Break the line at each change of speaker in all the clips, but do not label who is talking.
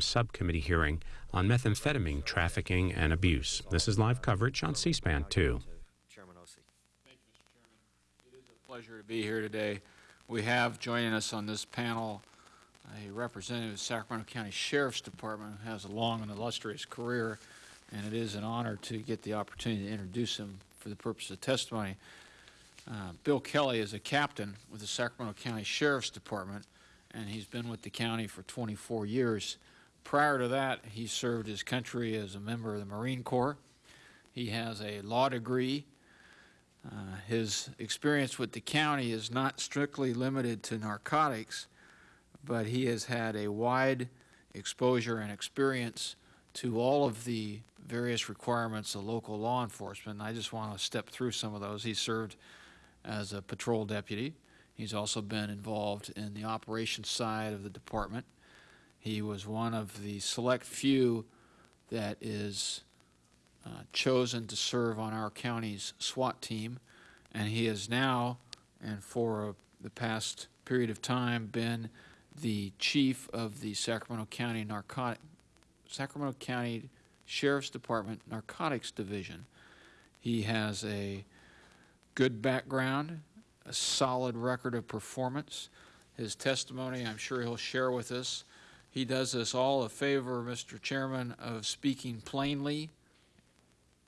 subcommittee hearing on methamphetamine trafficking and abuse. This is live coverage on C-SPAN 2.
Chairman Ose.
Thank you, Mr. Chairman. It is a pleasure to be here today. We have joining us on this panel a representative of the Sacramento County Sheriff's Department who has a long and illustrious career, and it is an honor to get the opportunity to introduce him for the purpose of testimony. Uh, Bill Kelly is a captain with the Sacramento County Sheriff's Department, and he's been with the county for 24 years. Prior to that, he served his country as a member of the Marine Corps. He has a law degree. Uh, his experience with the county is not strictly limited to narcotics, but he has had a wide exposure and experience to all of the various requirements of local law enforcement. I just want to step through some of those. He served as a patrol deputy. He's also been involved in the operations side of the department. He was one of the select few that is uh, chosen to serve on our county's SWAT team, and he has now, and for uh, the past period of time, been the chief of the Sacramento County Narcotic Sacramento County Sheriff's Department Narcotics Division. He has a good background, a solid record of performance. His testimony, I'm sure he'll share with us. He does us all a favor, Mr. Chairman, of speaking plainly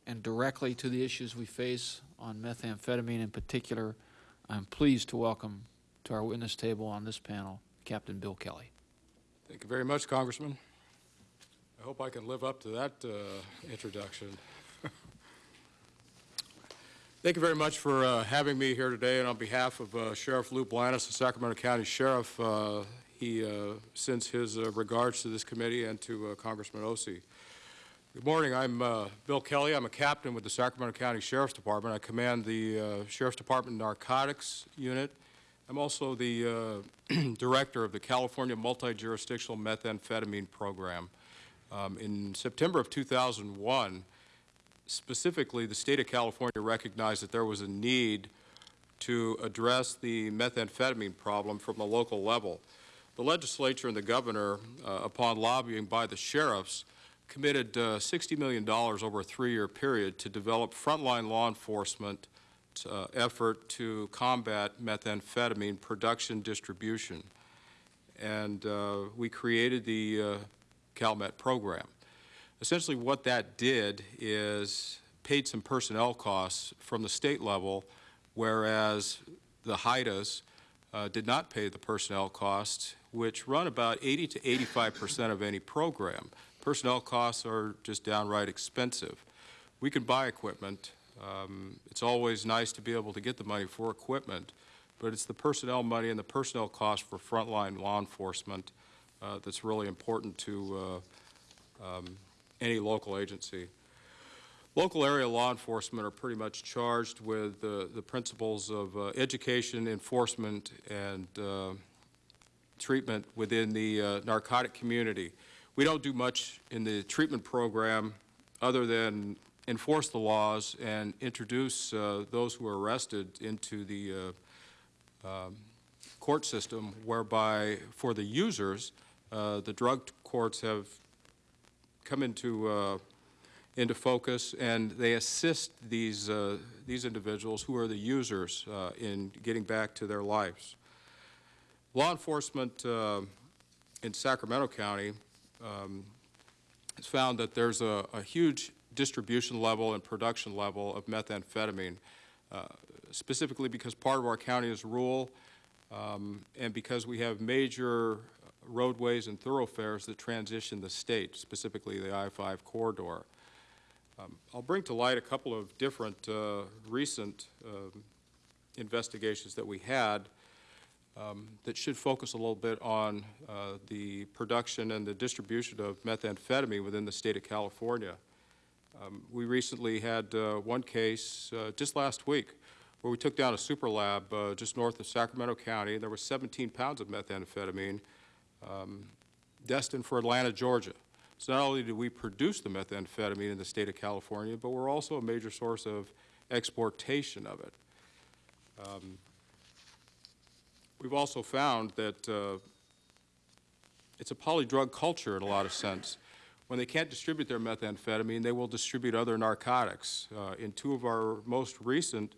and directly to the issues we face on methamphetamine in particular. I'm pleased to welcome to our witness table on this panel Captain Bill Kelly.
Thank you very much, Congressman. I hope I can live up to that uh, introduction. Thank you very much for uh, having me here today, and on behalf of uh, Sheriff Lou Blanas, the Sacramento County Sheriff, uh, he uh, sends his uh, regards to this committee and to Congressman Ose. Good morning. I'm Bill Kelly. I'm a captain with the Sacramento County Sheriff's Department. I command the Sheriff's Department Narcotics Unit. I'm also the director of the California Multi-Jurisdictional Methamphetamine Program. Um, in September of 2001, specifically, the state of California recognized that there was a need to address the methamphetamine problem from the local level. The legislature and the governor, uh, upon lobbying by the sheriffs, committed uh, $60 million over a three-year period to develop frontline law enforcement uh, effort to combat methamphetamine production distribution. And uh, we created the uh, CalMet program. Essentially what that did is paid some personnel costs from the state level, whereas the HIDTAs uh, did not pay the personnel costs, which run about 80 to 85 percent of any program. Personnel costs are just downright expensive. We can buy equipment. Um, it's always nice to be able to get the money for equipment, but it's the personnel money and the personnel cost for frontline law enforcement uh, that's really important to uh, um, any local agency. Local area law enforcement are pretty much charged with uh, the principles of uh, education, enforcement, and uh, treatment within the uh, narcotic community. We don't do much in the treatment program other than enforce the laws and introduce uh, those who are arrested into the uh, um, court system whereby for the users, the drug courts have come into uh, into focus, and they assist these uh, these individuals who are the users uh, in getting back to their lives. Law enforcement uh, in Sacramento County um, has found that there's a, a, huge distribution level and production level of methamphetamine, uh, specifically because part of our county is rural, um, and because we have major roadways and thoroughfares that transition the state, specifically the I-5 corridor. Um, I'll bring to light a couple of different uh, recent uh, investigations that we had um, that should focus a little bit on uh, the production and the distribution of methamphetamine within the state of California. Um, we recently had uh, one case uh, just last week where we took down a super lab uh, just north of Sacramento County. And there were 17 pounds of methamphetamine um, destined for Atlanta, Georgia. So not only do we produce the methamphetamine in the state of California, but we're also a major source of exportation of it. Um, we've also found that uh, it's a polydrug culture in a lot of sense. When they can't distribute their methamphetamine, they will distribute other narcotics. Uh, In two of our most recent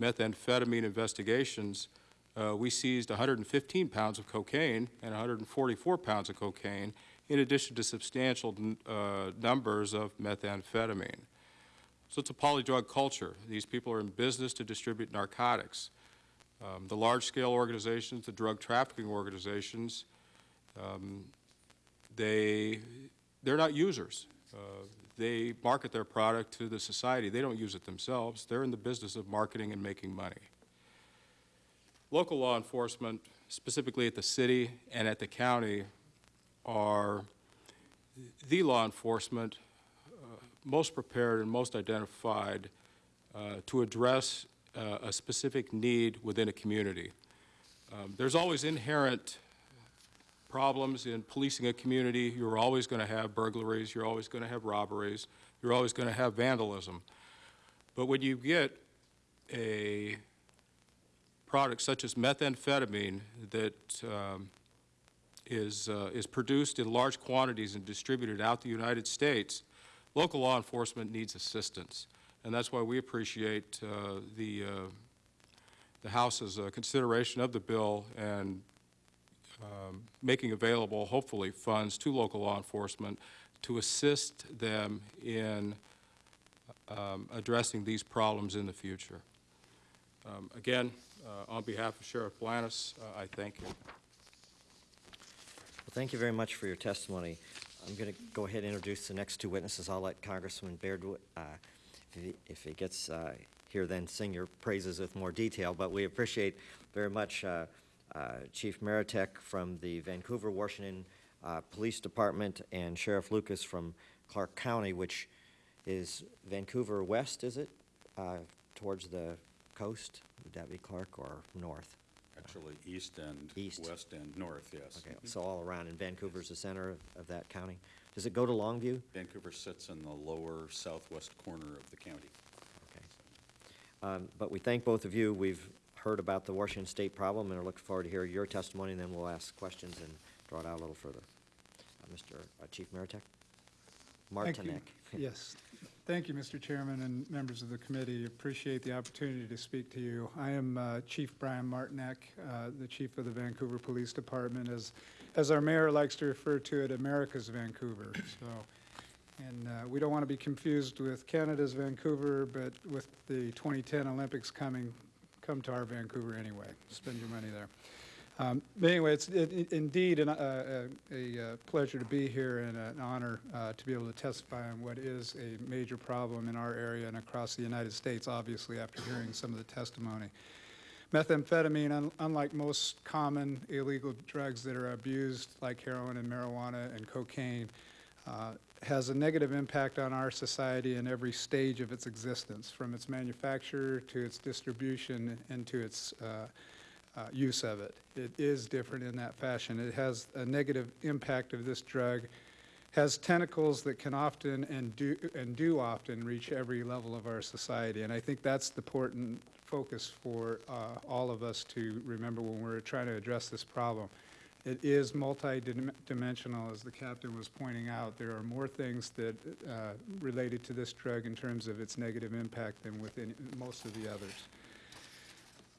methamphetamine investigations, uh, we seized 115 pounds of cocaine and 144 pounds of cocaine, in addition to substantial uh, numbers of methamphetamine. So it's a polydrug culture. These people are in business to distribute narcotics. Um, The large-scale organizations, the drug trafficking organizations, um, they, they're not users. Uh, They market their product to the society. They don't use it themselves. They're in the business of marketing and making money. Local law enforcement, specifically at the city and at the county, are the law enforcement uh, most prepared and most identified uh, to address uh, a specific need within a community. Um, There's always inherent problems in policing a community. You're always going to have burglaries, you're always going to have robberies, you're always going to have vandalism. But when you get a product such as methamphetamine that um, is, uh, is produced in large quantities and distributed out the United States, local law enforcement needs assistance. And that's why we appreciate uh, the, uh, the House's uh, consideration of the bill and um, making available, hopefully, funds to local law enforcement to assist them in um, addressing these problems in the future. Um, Again, uh, on behalf of Sheriff Blanas, uh, I thank you.
Well, thank you very much for your testimony. I'm going to go ahead and introduce the next two witnesses. I'll let Congressman Baird, uh, he- if he gets uh, here, then sing your praises with more detail. But we appreciate very much uh, uh, Chief Martinek from the Vancouver, Washington uh, Police Department and Sheriff Lucas from Clark County, which is Vancouver West, is it? Uh, Towards the coast? Would that be Clark or north?
Actually, east and
East.
west and north, yes.
Okay, so all around, and Vancouver's the center of, of that county? Does it go to Longview?
Vancouver sits in the lower southwest corner of the county.
Okay. Um, but we thank both of you. We've heard about the Washington State problem and are looking forward to hear your testimony, and then we'll ask questions and draw it out a little further. Uh, Mr. uh, Chief Martinek?
Thank you. Yes. Thank you, Mr. Chairman and members of the committee. Appreciate the opportunity to speak to you. I am uh, Chief Brian Martinek, uh, the chief of the Vancouver Police Department, as, as our mayor likes to refer to it, America's Vancouver. So, and uh, we don't want to be confused with Canada's Vancouver, but with the 2010 Olympics coming, come to our Vancouver anyway. Spend your money there. Um, But anyway, it's it- indeed an, uh, a a, pleasure to be here and an honor uh, to be able to testify on what is a major problem in our area and across the United States, obviously, after hearing some of the testimony. Methamphetamine, un- unlike most common illegal drugs that are abused, like heroin and marijuana and cocaine, uh, has a negative impact on our society in every stage of its existence, from its manufacture to its distribution and to its uh, uh, use of it. It is different in that fashion. It has a negative impact of this drug, has tentacles that can often and do, and do often reach every level of our society. And I think that's the important focus for uh, all of us to remember when we're trying to address this problem. It is multidimensional, as the captain was pointing out. There are more things that uh, related to this drug in terms of its negative impact than within most of the others.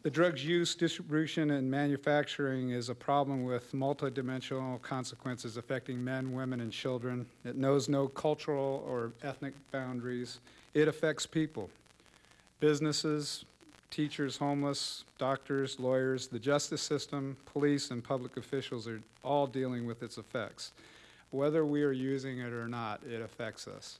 The drug's use, distribution, and manufacturing is a problem with multidimensional consequences affecting men, women, and children. It knows no cultural or ethnic boundaries. It affects people, businesses, teachers, homeless, doctors, lawyers, the justice system, police, and public officials are all dealing with its effects. Whether we are using it or not, it affects us.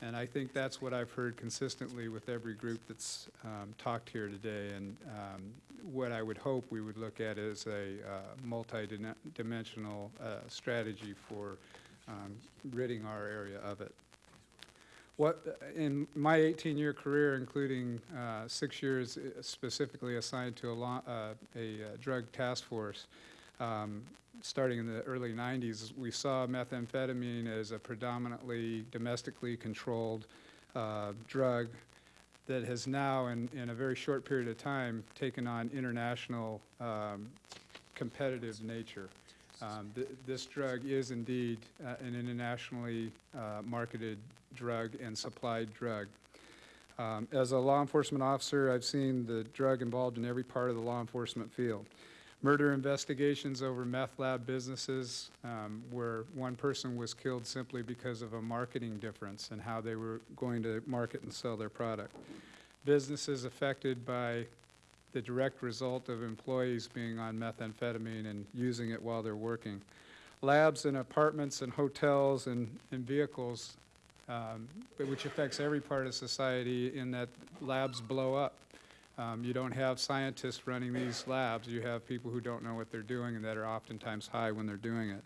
And I think that's what I've heard consistently with every group that's um, talked here today. And um, what I would hope we would look at is a uh, multi-dimensional uh, strategy for um, ridding our area of it. What, in my 18-year career, including uh, six years uh, specifically assigned to a, lo- uh, a uh, drug task force, um, starting in the early 90s, we saw methamphetamine as a predominantly domestically controlled uh, drug that has now, in, in a very short period of time, taken on international um, competitive nature. Um, th- This drug is indeed uh, an internationally uh, marketed drug and supplied drug. Um, As a law enforcement officer, I've seen the drug involved in every part of the law enforcement field. Murder investigations over meth lab businesses um, where one person was killed simply because of a marketing difference in how they were going to market and sell their product. Businesses affected by the direct result of employees being on methamphetamine and using it while they're working. Labs and apartments and hotels and, and vehicles, um, which affects every part of society in that labs blow up. Um, you don't have scientists running these labs, you have people who don't know what they're doing and that are oftentimes high when they're doing it.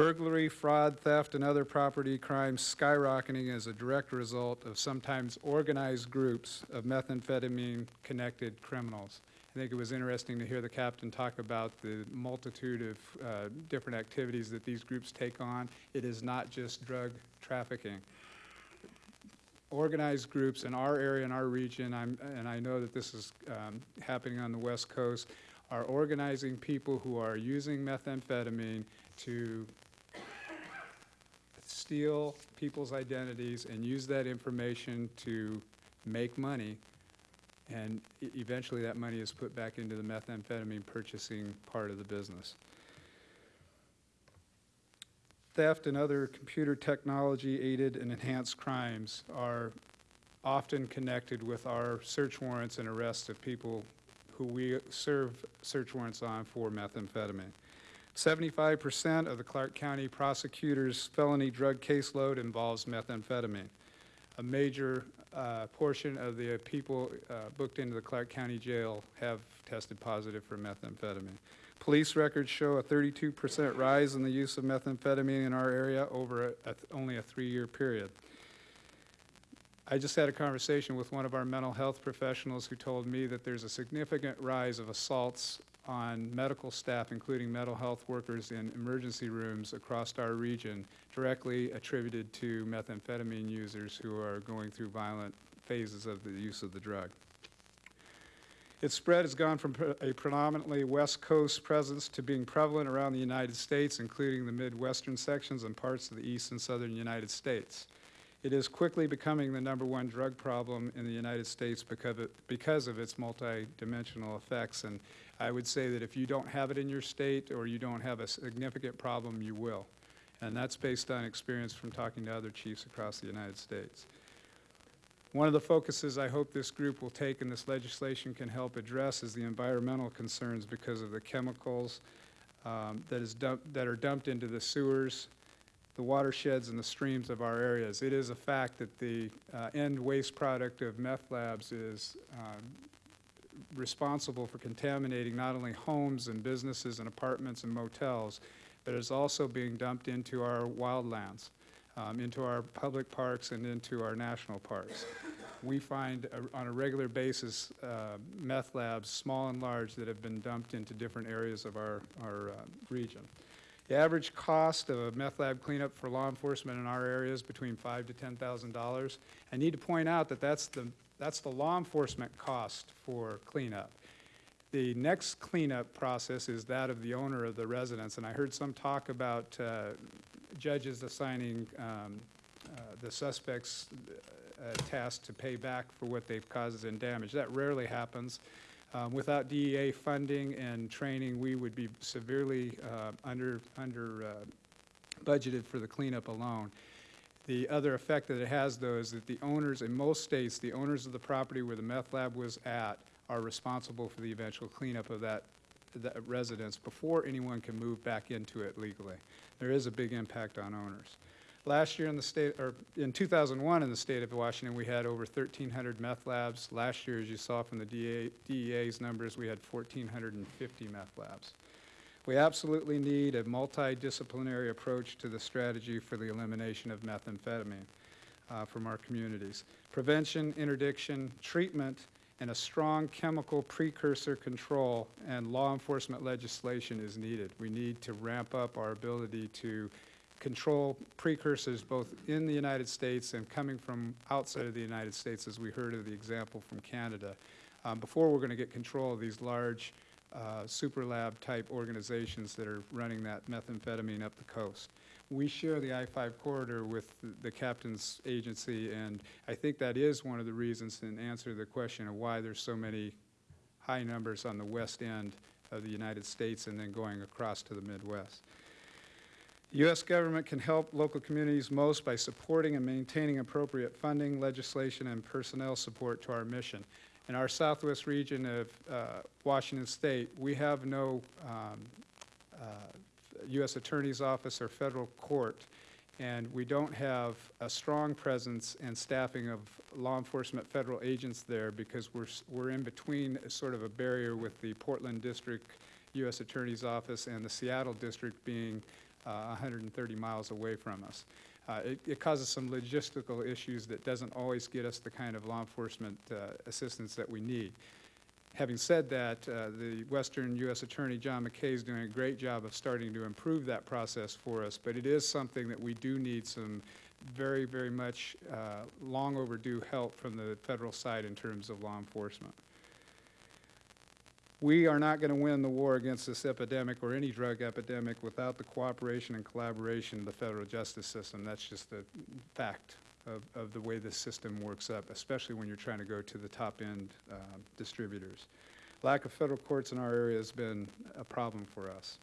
Burglary, fraud, theft, and other property crimes skyrocketing as a direct result of sometimes organized groups of methamphetamine-connected criminals. I think it was interesting to hear the captain talk about the multitude of uh, different activities that these groups take on. It is not just drug trafficking. Organized groups in our area, in our region, I'm, and I know that this is um, happening on the West Coast, are organizing people who are using methamphetamine to steal people's identities and use that information to make money. And eventually, that money is put back into the methamphetamine purchasing part of the business. Theft and other computer technology aided and enhanced crimes are often connected with our search warrants and arrests of people who we serve search warrants on for methamphetamine. Seventy-five percent of the Clark County prosecutor's felony drug caseload involves methamphetamine. A major uh, portion of the people uh, booked into the Clark County Jail have tested positive for methamphetamine. Police records show a thirty-two percent rise in the use of methamphetamine in our area over a- a only a three-year period. I just had a conversation with one of our mental health professionals who told me that there's a significant rise of assaults on medical staff, including mental health workers in emergency rooms across our region, directly attributed to methamphetamine users who are going through violent phases of the use of the drug. Its spread has gone from a predominantly West Coast presence to being prevalent around the United States, including the Midwestern sections and parts of the East and Southern United States. It is quickly becoming the number one drug problem in the United States because of, because of its multidimensional effects. And I would say that if you don't have it in your state or you don't have a significant problem, you will. And that's based on experience from talking to other chiefs across the United States. One of the focuses I hope this group will take and this legislation can help address is the environmental concerns because of the chemicals um, that is dumped, that are dumped into the sewers, the watersheds and the streams of our areas. It is a fact that the uh, end waste product of meth labs is um, responsible for contaminating not only homes and businesses and apartments and motels, but is also being dumped into our wildlands, um, into our public parks and into our national parks. We find uh, on a regular basis uh, meth labs, small and large, that have been dumped into different areas of our, our uh, region. The average cost of a meth lab cleanup for law enforcement in our area is between five to ten thousand dollars. I need to point out that that's the, that's the law enforcement cost for cleanup. The next cleanup process is that of the owner of the residence, and I heard some talk about uh, judges assigning um, uh, the suspects a task to pay back for what they've caused in damage. That rarely happens. Um, Without DEA funding and training, we would be severely uh, under, under uh, budgeted for the cleanup alone. The other effect that it has, though, is that the owners, in most states, the owners of the property where the meth lab was at are responsible for the eventual cleanup of that, that residence before anyone can move back into it legally. There is a big impact on owners. Last year in the state, or in 2001 in the state of Washington, we had over 1,300 meth labs. Last year, as you saw from the DEA, DEA's numbers, we had 1,450 meth labs. We absolutely need a multidisciplinary approach to the strategy for the elimination of methamphetamine uh, from our communities. Prevention, interdiction, treatment, and a strong chemical precursor control and law enforcement legislation is needed. We need to ramp up our ability to control precursors both in the United States and coming from outside of the United States, as we heard of the example from Canada, um, before we're going to get control of these large uh, super lab type organizations that are running that methamphetamine up the coast. We share the I-5 corridor with the- the captain's agency, and I think that is one of the reasons in answer to the question of why there's so many high numbers on the west end of the United States and then going across to the Midwest. U.S. government can help local communities most by supporting and maintaining appropriate funding, legislation, and personnel support to our mission. In our southwest region of uh, Washington State, we have no um, uh, U.S. Attorney's Office or federal court, and we don't have a strong presence and staffing of law enforcement federal agents there because we're, we're in between sort of a barrier with the Portland District U.S. Attorney's Office and the Seattle District being uh, 130 miles away from us. Uh, It it causes some logistical issues that doesn't always get us the kind of law enforcement uh, assistance that we need. Having said that, uh, the Western U.S. Attorney, John McKay, is doing a great job of starting to improve that process for us, but it is something that we do need some very, very much uh, long overdue help from the federal side in terms of law enforcement. We are not going to win the war against this epidemic or any drug epidemic without the cooperation and collaboration of the federal justice system. That's just a fact of, of the way this system works up, especially when you're trying to go to the top-end um, distributors. Lack of federal courts in our area has been a problem for us.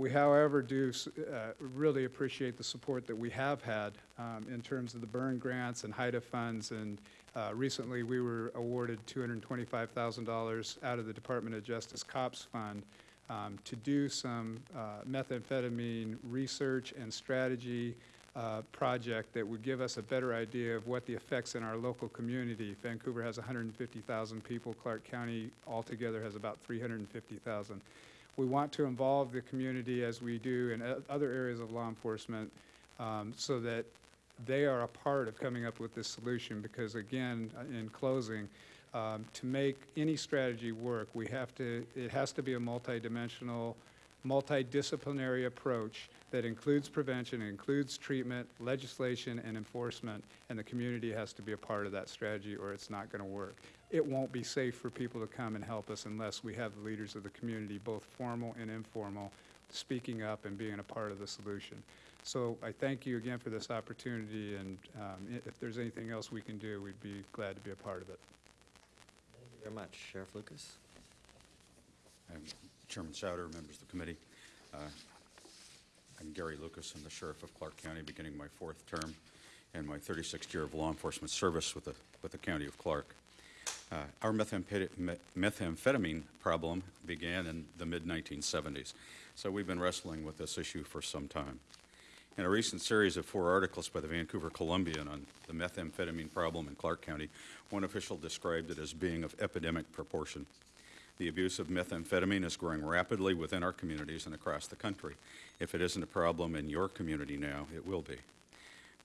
We, however, do uh, really appreciate the support that we have had um, in terms of the Byrne grants and HIDTA funds. And uh, recently, we were awarded $225,000 out of the Department of Justice COPS Fund um, to do some uh, methamphetamine research and strategy uh, project that would give us a better idea of what the effects in our local community. Vancouver has 150,000 people. Clark County altogether has about 350,000. We want to involve the community as we do in other areas of law enforcement um, so that they are a part of coming up with this solution because again, uh, in closing, um, to make any strategy work, we have to, it has to be a multidimensional, multidisciplinary approach that includes prevention, includes treatment, legislation, and enforcement, and the community has to be a part of that strategy or it's not going to work. It won't be safe for people to come and help us unless we have the leaders of the community, both formal and informal, speaking up and being a part of the solution. So I thank you again for this opportunity, and um, if there's anything else we can do, we'd be glad to be a part of it.
Thank you very much. Sheriff Lucas?
I'm Chairman Souder, members of the committee. Uh, I'm Gary Lucas. I'm the sheriff of Clark County, beginning my fourth term and my 36th year of law enforcement service with the, with the county of Clark. Uh, Our methamphetamine problem began in the mid-1970s, so we've been wrestling with this issue for some time. In a recent series of four articles by the Vancouver Columbian on the methamphetamine problem in Clark County, one official described it as being of epidemic proportion. The abuse of methamphetamine is growing rapidly within our communities and across the country. If it isn't a problem in your community now, it will be.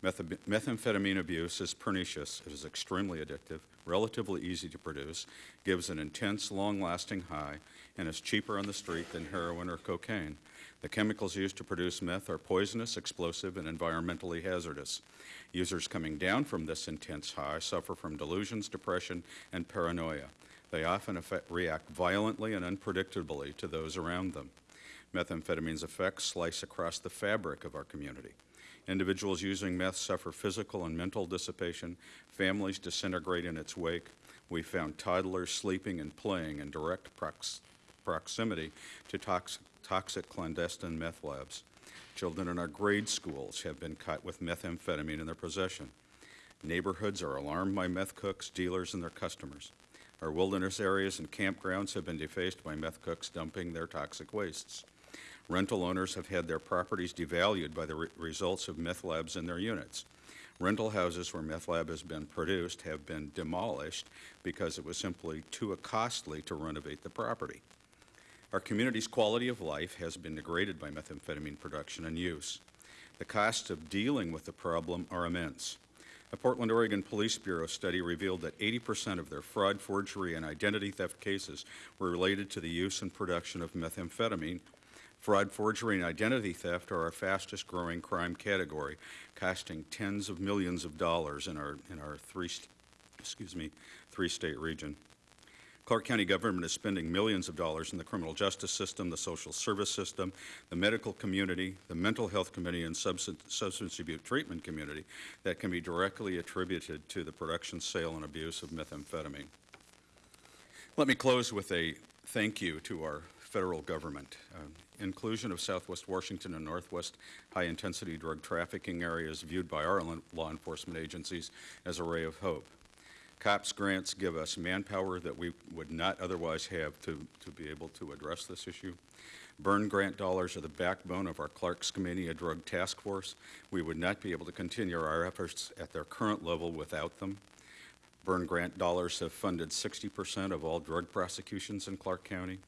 Metha- Methamphetamine abuse is pernicious. It is extremely addictive, relatively easy to produce, gives an intense, long-lasting high, and is cheaper on the street than heroin or cocaine. The chemicals used to produce meth are poisonous, explosive, and environmentally hazardous. Users coming down from this intense high suffer from delusions, depression, and paranoia. They often affect, react violently and unpredictably to those around them. Methamphetamine's effects slice across the fabric of our community. Individuals using meth suffer physical and mental dissipation. Families disintegrate in its wake. We found toddlers sleeping and playing in direct prox- proximity to toxic, toxic clandestine meth labs. Children in our grade schools have been caught with methamphetamine in their possession. Neighborhoods are alarmed by meth cooks, dealers, and their customers. Our wilderness areas and campgrounds have been defaced by meth cooks dumping their toxic wastes. Rental owners have had their properties devalued by the re- results of meth labs in their units. Rental houses where meth lab has been produced have been demolished because it was simply too costly to renovate the property. Our community's quality of life has been degraded by methamphetamine production and use. The costs of dealing with the problem are immense. A Portland, Oregon Police Bureau study revealed that 80% of their fraud, forgery, and identity theft cases were related to the use and production of methamphetamine. Fraud, forgery, and identity theft are our fastest growing crime category, costing tens of millions of dollars in our, in our three, excuse me, three-state region. Clark County government is spending millions of dollars in the criminal justice system, the social service system, the medical community, the mental health community, and substance substance abuse treatment community that can be directly attributed to the production, sale, and abuse of methamphetamine. Let me close with a thank you to our federal government. Uh, Inclusion of Southwest Washington and Northwest high-intensity drug trafficking areas viewed by our law- enforcement agencies as a ray of hope. COPS grants give us manpower that we would not otherwise have to, to be able to address this issue. Byrne grant dollars are the backbone of our Clark Skamania, a drug task force. We would not be able to continue our efforts at their current level without them. Byrne grant dollars have funded 60% of all drug prosecutions in Clark County.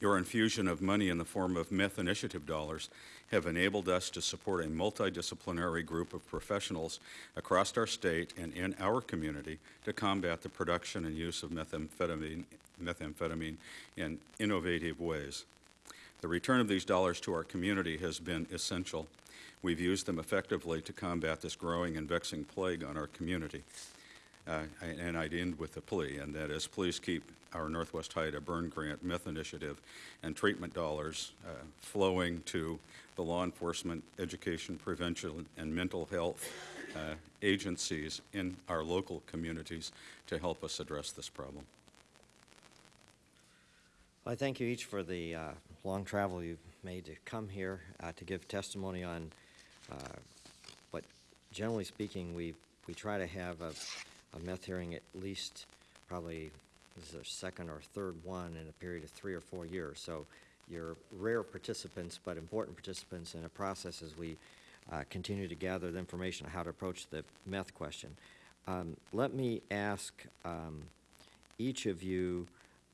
Your infusion of money in the form of meth initiative dollars have enabled us to support a multidisciplinary group of professionals across our state and in our community to combat the production and use of methamphetamine, methamphetamine in innovative ways. The return of these dollars to our community has been essential. We've used them effectively to combat this growing and vexing plague on our community. Uh, And I'd end with a plea, and that is, please keep our Northwest HIDTA Byrne Grant Meth Initiative and treatment dollars uh, flowing to the law enforcement, education, prevention, and mental health uh, agencies in our local communities to help us address this problem.
I thank you each for the uh, long travel you've made to come here uh, to give testimony on uh, what, generally speaking, we, we try to have a, a meth hearing at least probably, this is our second or third one in a period of three or four years. So you're rare participants, but important participants in a process as we uh, continue to gather the information on how to approach the meth question. Um, Let me ask um, each of you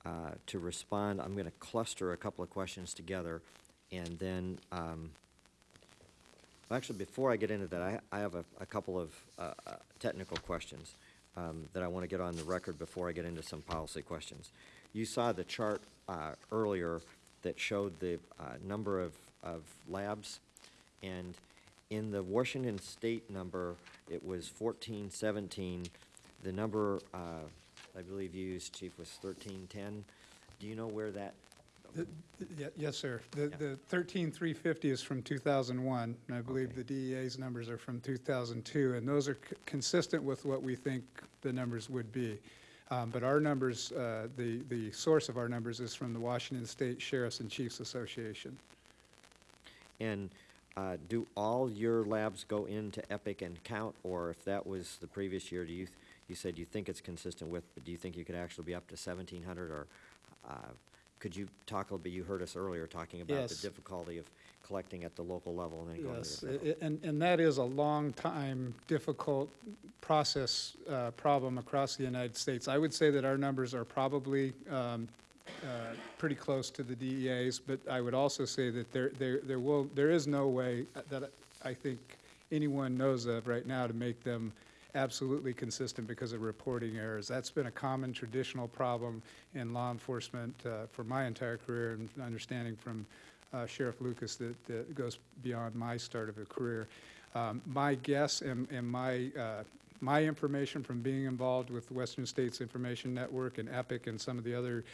uh, to respond. I'm going to cluster a couple of questions together, and then, um, actually, before I get into that, I, I have a, a couple of uh, uh, technical questions um, that I want to get on the record before I get into some policy questions. You saw the chart uh, earlier that showed the uh, number of, of labs, and in the Washington State number, it was fourteen seventeen. The number, uh, I believe you used, Chief, was thirteen ten. Do you know where that,
The- the- Yes, sir. The
Yeah.
the 13350 is from 2001, and I believe
Okay.
the DEA's numbers are from 2002, and those are c- consistent with what we think the numbers would be. Um, But our numbers, uh, the the source of our numbers is from the Washington State Sheriffs and Chiefs Association.
and uh, do all your labs go into EPIC and count? Or if that was the previous year, do you, th- you said you think it's consistent with, but do you think you could actually be up to seventeen hundred? Or uh, could you talk a little bit, you heard us earlier talking about the
Yes.
difficulty of collecting at the local level and then going to
Yes,
the
i- i- and, and that is a long time, difficult process, uh, problem across the United States. I would say that our numbers are probably, um, uh, pretty close to the DEA's, but I would also say that there, there, there will, there is no way that I think anyone knows of right now to make them absolutely consistent because of reporting errors. That's been a common traditional problem in law enforcement uh, for my entire career and understanding from uh, Sheriff Lucas that, that goes beyond my start of a career. Um, My guess and, and my, uh, my information from being involved with Western States Information Network and EPIC and some of the other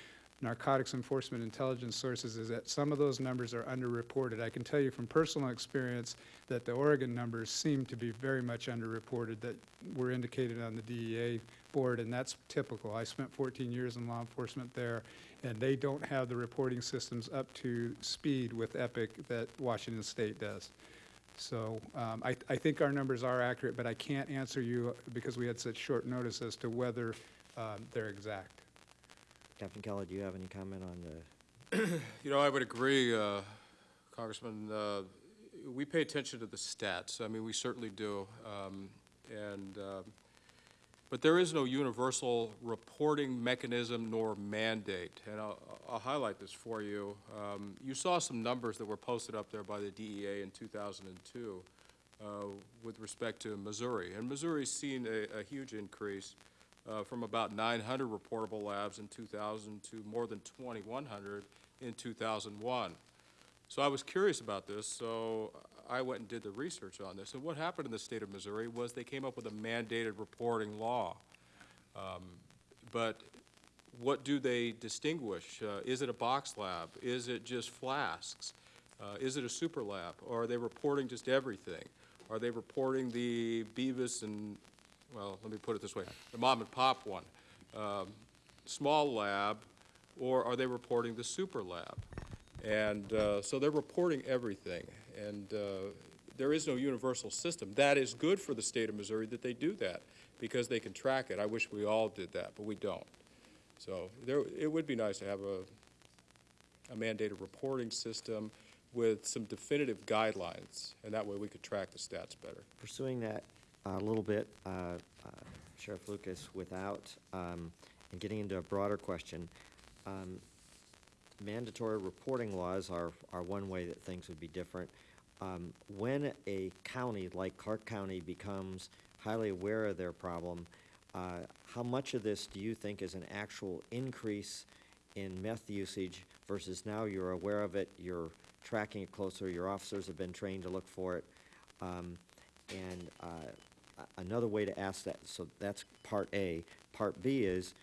narcotics enforcement intelligence sources is that some of those numbers are underreported. I can tell you from personal experience that the Oregon numbers seem to be very much underreported that were indicated on the DEA board, and that's typical. I spent 14 years in law enforcement there, and they don't have the reporting systems up to speed with EPIC that Washington State does. So um, I, I think our numbers are accurate, but I can't answer you because we had such short notice as to whether um, they're exact.
Captain Keller, do you have any comment on the,
You know, I would agree, uh, Congressman. uh, We pay attention to the stats. I mean, we certainly do. Um, And, um, but there is no universal reporting mechanism nor mandate. And I'll I'll highlight this for you. Um, You saw some numbers that were posted up there by the DEA in 2002 uh, with respect to Missouri. And Missouri's seen a a huge increase uh, from about 900 reportable labs in 2000 to more than 2,100 in 2001. So I was curious about this, so I went and did the research on this. And what happened in the state of Missouri was they came up with a mandated reporting law. Um, But what do they distinguish? Uh, Is it a box lab? Is it just flasks? Uh, Is it a super lab? Or are they reporting just everything? Are they reporting the Beavis and, well, let me put it this way, the mom and pop one, um, small lab, or are they reporting the super lab? And uh, so they're reporting everything, and uh, there is no universal system. That is good for the state of Missouri that they do that, because they can track it. I wish we all did that, but we don't. So there, it would be nice to have a, a mandated reporting system with some definitive guidelines, and that way we could track the stats better.
Pursuing that a little bit, uh, uh, Sheriff Lucas, without, um, and getting into a broader question, um, mandatory reporting laws are, are one way that things would be different. Um, When a county like Clark County becomes highly aware of their problem, uh, how much of this do you think is an actual increase in meth usage versus now you're aware of it, you're tracking it closer, your officers have been trained to look for it? Um, And uh, another way to ask that, so that's part A. Part B is,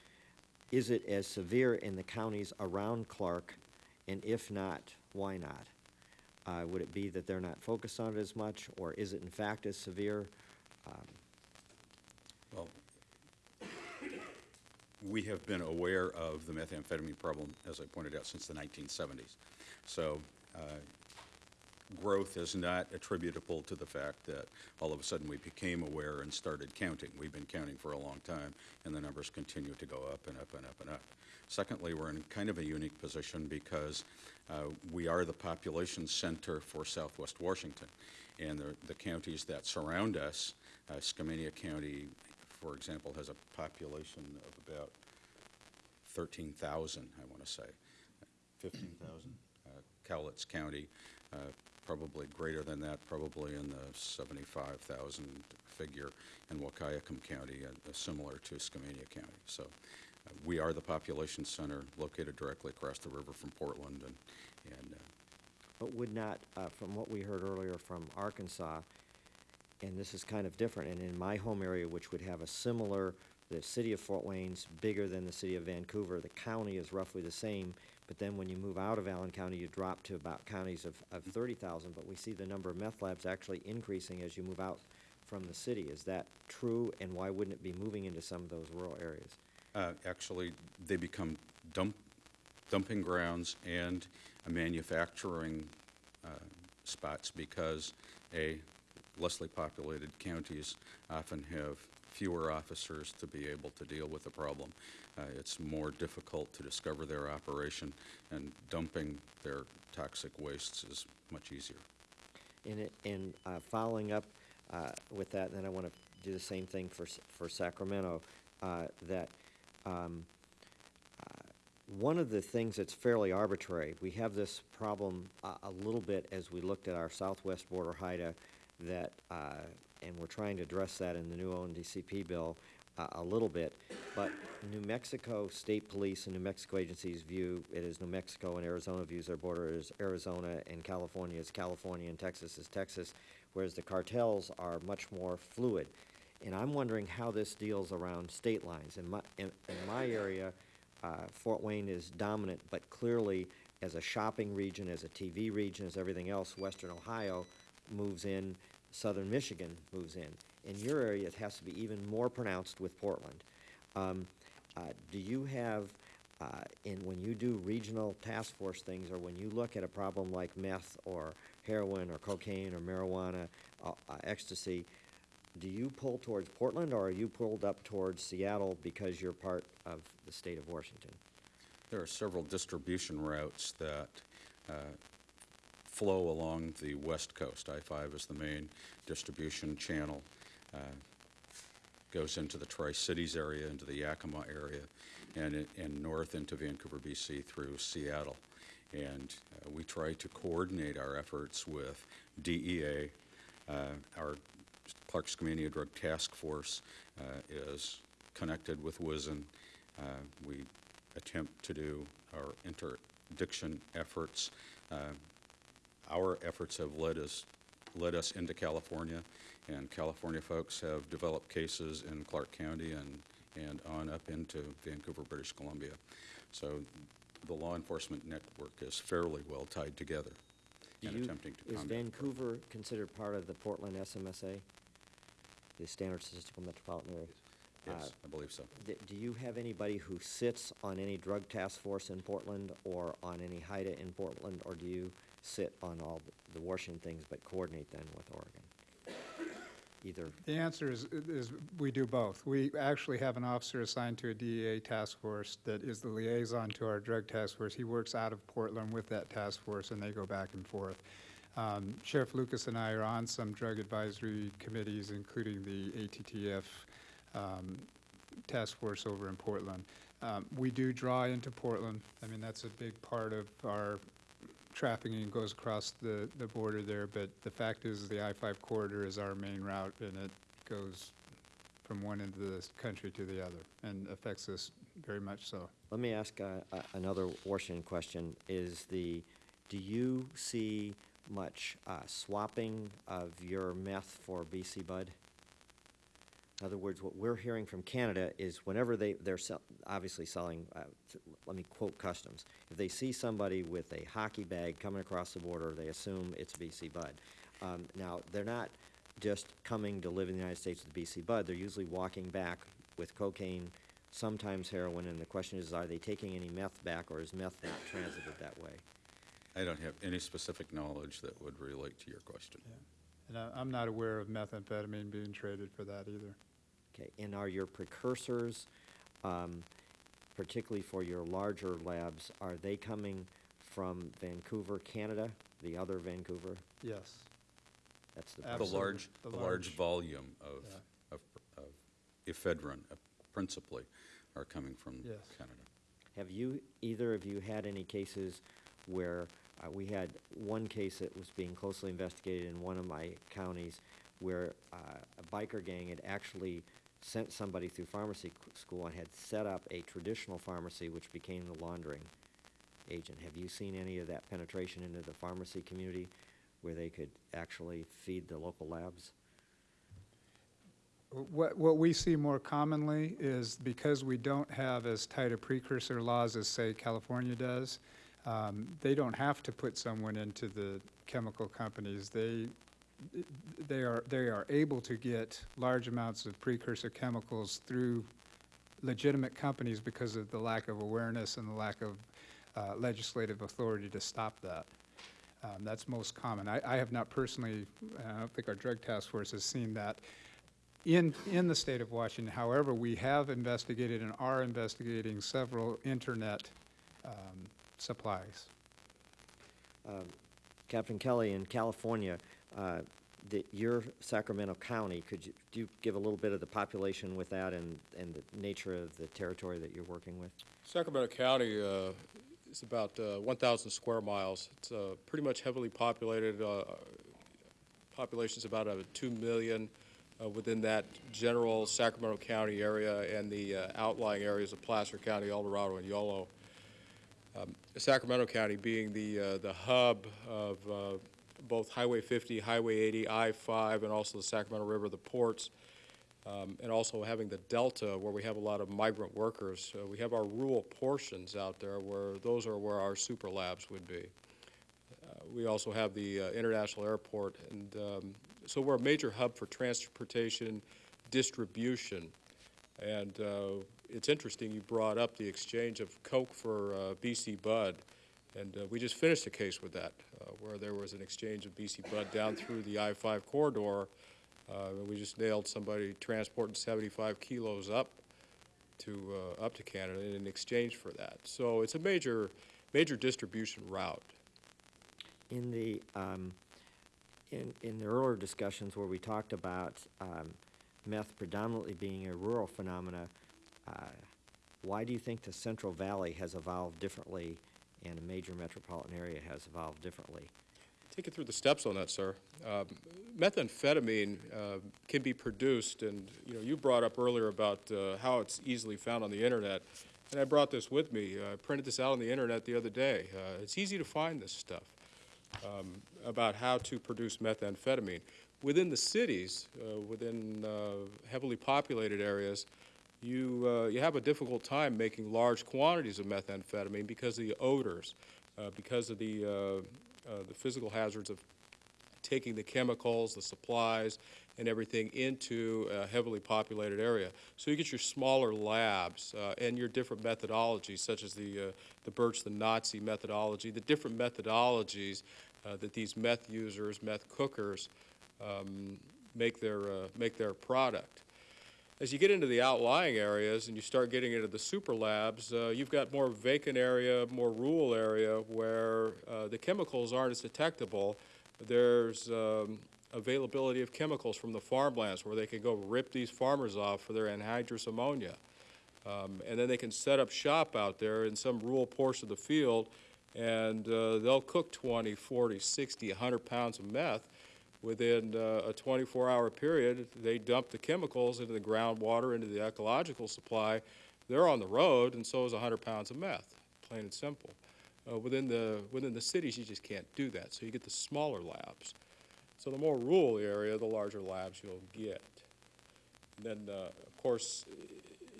is it as severe in the counties around Clark? And if not, why not? Uh, Would it be that they're not focused on it as much, or is it in fact as severe? Um,
Well, we have been aware of the methamphetamine problem, as I pointed out, since the 1970s. So uh, growth is not attributable to the fact that all of a sudden we became aware and started counting. We've been counting for a long time, and the numbers continue to go up and up and up and up. Secondly, we're in kind of a unique position because uh, we are the population center for southwest Washington. And the, the counties that surround us, uh, Skamania County, for example, has a population of about 13,000, I want to say. 15,000. Uh, Cowlitz County, uh, probably greater than that, probably in the 75,000 figure. in Wahkiakum County, uh, similar to Skamania County. So uh, we are the population center located directly across the river from Portland. And, and uh,
But would not, uh, from what we heard earlier from Arkansas, and this is kind of different, and in my home area, which would have a similar, the city of Fort Wayne's bigger than the city of Vancouver, the county is roughly the same, but then when you move out of Allen County, you drop to about counties of, of thirty thousand, but we see the number of meth labs actually increasing as you move out from the city. Is that true, and why wouldn't it be moving into some of those rural areas?
Uh, Actually, they become dump, dumping grounds and a manufacturing uh, spots because, A, lessly populated counties often have fewer officers to be able to deal with the problem. Uh, It's more difficult to discover their operation, and dumping their toxic wastes is much easier.
In it, in uh, following up uh, with that, then I want to do the same thing for, for Sacramento, uh, that um, uh, one of the things that's fairly arbitrary, we have this problem a, a little bit as we looked at our southwest border HIDTA, that, uh, and we're trying to address that in the new ONDCP bill uh, a little bit, but New Mexico State Police and New Mexico agencies view it as New Mexico and Arizona views their border as Arizona and California as California and Texas as Texas, whereas the cartels are much more fluid. And I'm wondering how this deals around state lines. In my, in, in my area, uh, Fort Wayne is dominant, but clearly as a shopping region, as a TV region, as everything else, western Ohio moves in, southern Michigan moves in. In your area, it has to be even more pronounced with Portland. Um, uh, do you have, uh, in, when you do regional task force things, or when you look at a problem like meth or heroin or cocaine or marijuana, uh, uh, ecstasy, do you pull towards Portland or are you pulled up towards Seattle because you're part of the state of Washington?
There are several distribution routes that uh, flow along the west coast. I-5 is the main distribution channel. uh, Goes into the Tri-Cities area, into the Yakima area, and, and north into Vancouver, BC through Seattle. And uh, we try to coordinate our efforts with DEA. Uh, Our Clark Skamania Drug Task Force uh, is connected with WSIN. Uh, We attempt to do our interdiction efforts. Our efforts have led us, led us into California, and California folks have developed cases in Clark County and and on up into Vancouver, British Columbia. So the law enforcement network is fairly well tied together
Do
and
you-
attempting to
Is. Vancouver considered part of the Portland SMSA? The Standard Statistical Metropolitan Area?
Yes,
uh,
I believe so.
D- Do you have anybody who sits on any drug task force in Portland or on any HIDTA in Portland? Or do you sit on all the Washington things but coordinate then with Oregon? Either,
The answer is, is we do both. We actually have an officer assigned to a DEA task force that is the liaison to our drug task force. He works out of Portland with that task force, and they go back and forth. Um, Sheriff Lucas and I are on some drug advisory committees, including the ATTF um, task force over in Portland. Um, We do draw into Portland. I mean, that's a big part of our trafficking goes across the, the border there, but the fact is, the I-5 corridor is our main route, and it goes from one end of the country to the other, and affects us very much so.
let me ask uh, a- another Washington question. Is the, do you see much uh, swapping of your meth for BC Bud? In other words, what we're hearing from Canada is whenever they, they're sell, obviously selling, uh, let me quote customs, if they see somebody with a hockey bag coming across the border, they assume it's BC Bud. Um, now, they're not just coming to live in the United States with BC Bud, they're usually walking back with cocaine, sometimes heroin, and the question is, are they taking any meth back, or is meth not transited that way?
I don't have any specific knowledge that would relate to your question.
And I, I'm not aware of methamphetamine being traded for that either.
Okay, and are your precursors, um, particularly for your larger labs, are they coming from Vancouver, Canada, the other Vancouver?
Yes.
That's the.
The
Absolutely.
large,
The
the large
large-
volume of,
Yeah.
of of ephedrine uh, principally are coming from
Yes.
Canada.
Have you, either of you had any cases where, uh, we had one case that was being closely investigated in one of my counties where, uh, a biker gang had actually sent somebody through pharmacy school and had set up a traditional pharmacy which became the laundering agent. Have you seen any of that penetration into the pharmacy community where they could actually feed the local labs?
What, what we see more commonly is because we don't have as tight a precursor laws as, say, California does, um, they don't have to put someone into the chemical companies. They, they are, they are able to get large amounts of precursor chemicals through legitimate companies because of the lack of awareness and the lack of uh, legislative authority to stop that. Um, That's most common. I, I have not personally, I don't think our drug task force has seen that in, in the state of Washington. However, we have investigated and are investigating several internet um, supplies.
Um, Captain Kelly, in California, uh, the, your Sacramento County, could you, do you give a little bit of the population with that and, and the nature of the territory that you're working with?
Sacramento County uh, is about uh, 1,000 square miles. It's uh, pretty much heavily populated. uh, Population's about uh, 2 million uh, within that general Sacramento County area and the outlying areas of Placer County, El Dorado, and Yolo. Um, Sacramento County being the, the hub of both Highway 50, Highway 80, I-5, and also the Sacramento River, the ports, um, and also having the Delta where we have a lot of migrant workers. We have our rural portions out there where those are where our super labs would be. Uh, We also have the uh, International Airport, and um, so we're a major hub for transportation, distribution. And uh, it's interesting, you brought up the exchange of Coke for uh, BC Bud, and uh, we just finished a case with that, uh, where there was an exchange of BC Bud down through the I-5 corridor. Uh, and We just nailed somebody transporting 75 kilos up to, uh, up to Canada in exchange for that. So it's a major, major distribution route.
In the, um, in, in the earlier discussions where we talked about, um, meth predominantly being a rural phenomena, uh, why do you think the Central Valley has evolved differently and a major metropolitan area has evolved differently?
Take it through the steps on that, sir. Um, Methamphetamine uh, can be produced, and, you know, you brought up earlier about uh, how it's easily found on the internet, and I brought this with me. I printed this out on the internet the other day. Uh, It's easy to find this stuff um, about how to produce methamphetamine. Within the cities, uh, within uh, heavily populated areas, you, uh, you have a difficult time making large quantities of methamphetamine because of the odors, uh, because of the, uh, uh, the physical hazards of taking the chemicals, the supplies, and everything into a heavily populated area. So you get your smaller labs uh, and your different methodologies, such as the, uh, the Birch, the Nazi methodology, the different methodologies that these meth users, meth cookers, um, make their, make their product. As you get into the outlying areas and you start getting into the super labs, uh, you've got more vacant area, more rural area where uh, the chemicals aren't as detectable. There's um, availability of chemicals from the farmlands where they can go rip these farmers off for their anhydrous ammonia. Um, and then they can set up shop out there in some rural portion of the field and uh, they'll cook 20, 40, 60, 100 pounds of meth within uh, a 24-hour period, they dump the chemicals into the groundwater, into the ecological supply. They're on the road, and so is 100 pounds of meth, plain and simple. Uh, Within the, within the cities, you just can't do that, so you get the smaller labs. So the more rural area, the larger labs you'll get. And Then, uh, of course,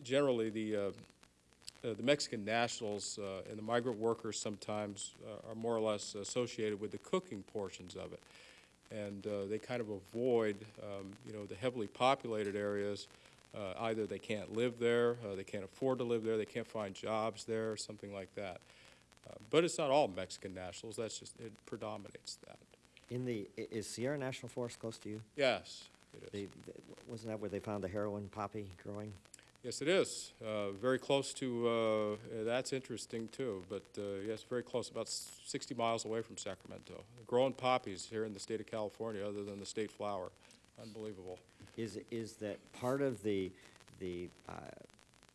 generally, the, uh, uh, the Mexican nationals uh, and the migrant workers sometimes are more or less associated with the cooking portions of it and uh, they kind of avoid, um, you know, the heavily populated areas. Uh, either they can't live there, uh, they can't afford to live there, they can't find jobs there, something like that. Uh, but it's not all Mexican nationals. That's just it predominates that.
In the, is Sierra National Forest close to you?
Yes, it is.
They, th- wasn't that where they found the heroin poppy growing?
Yes, it is. Uh, very close to. Uh, that's interesting too. But uh, yes, very close, about 60 miles away from Sacramento. Growing poppies here in the state of California, other than the state flower. Unbelievable.
Is, is that part of the, the uh,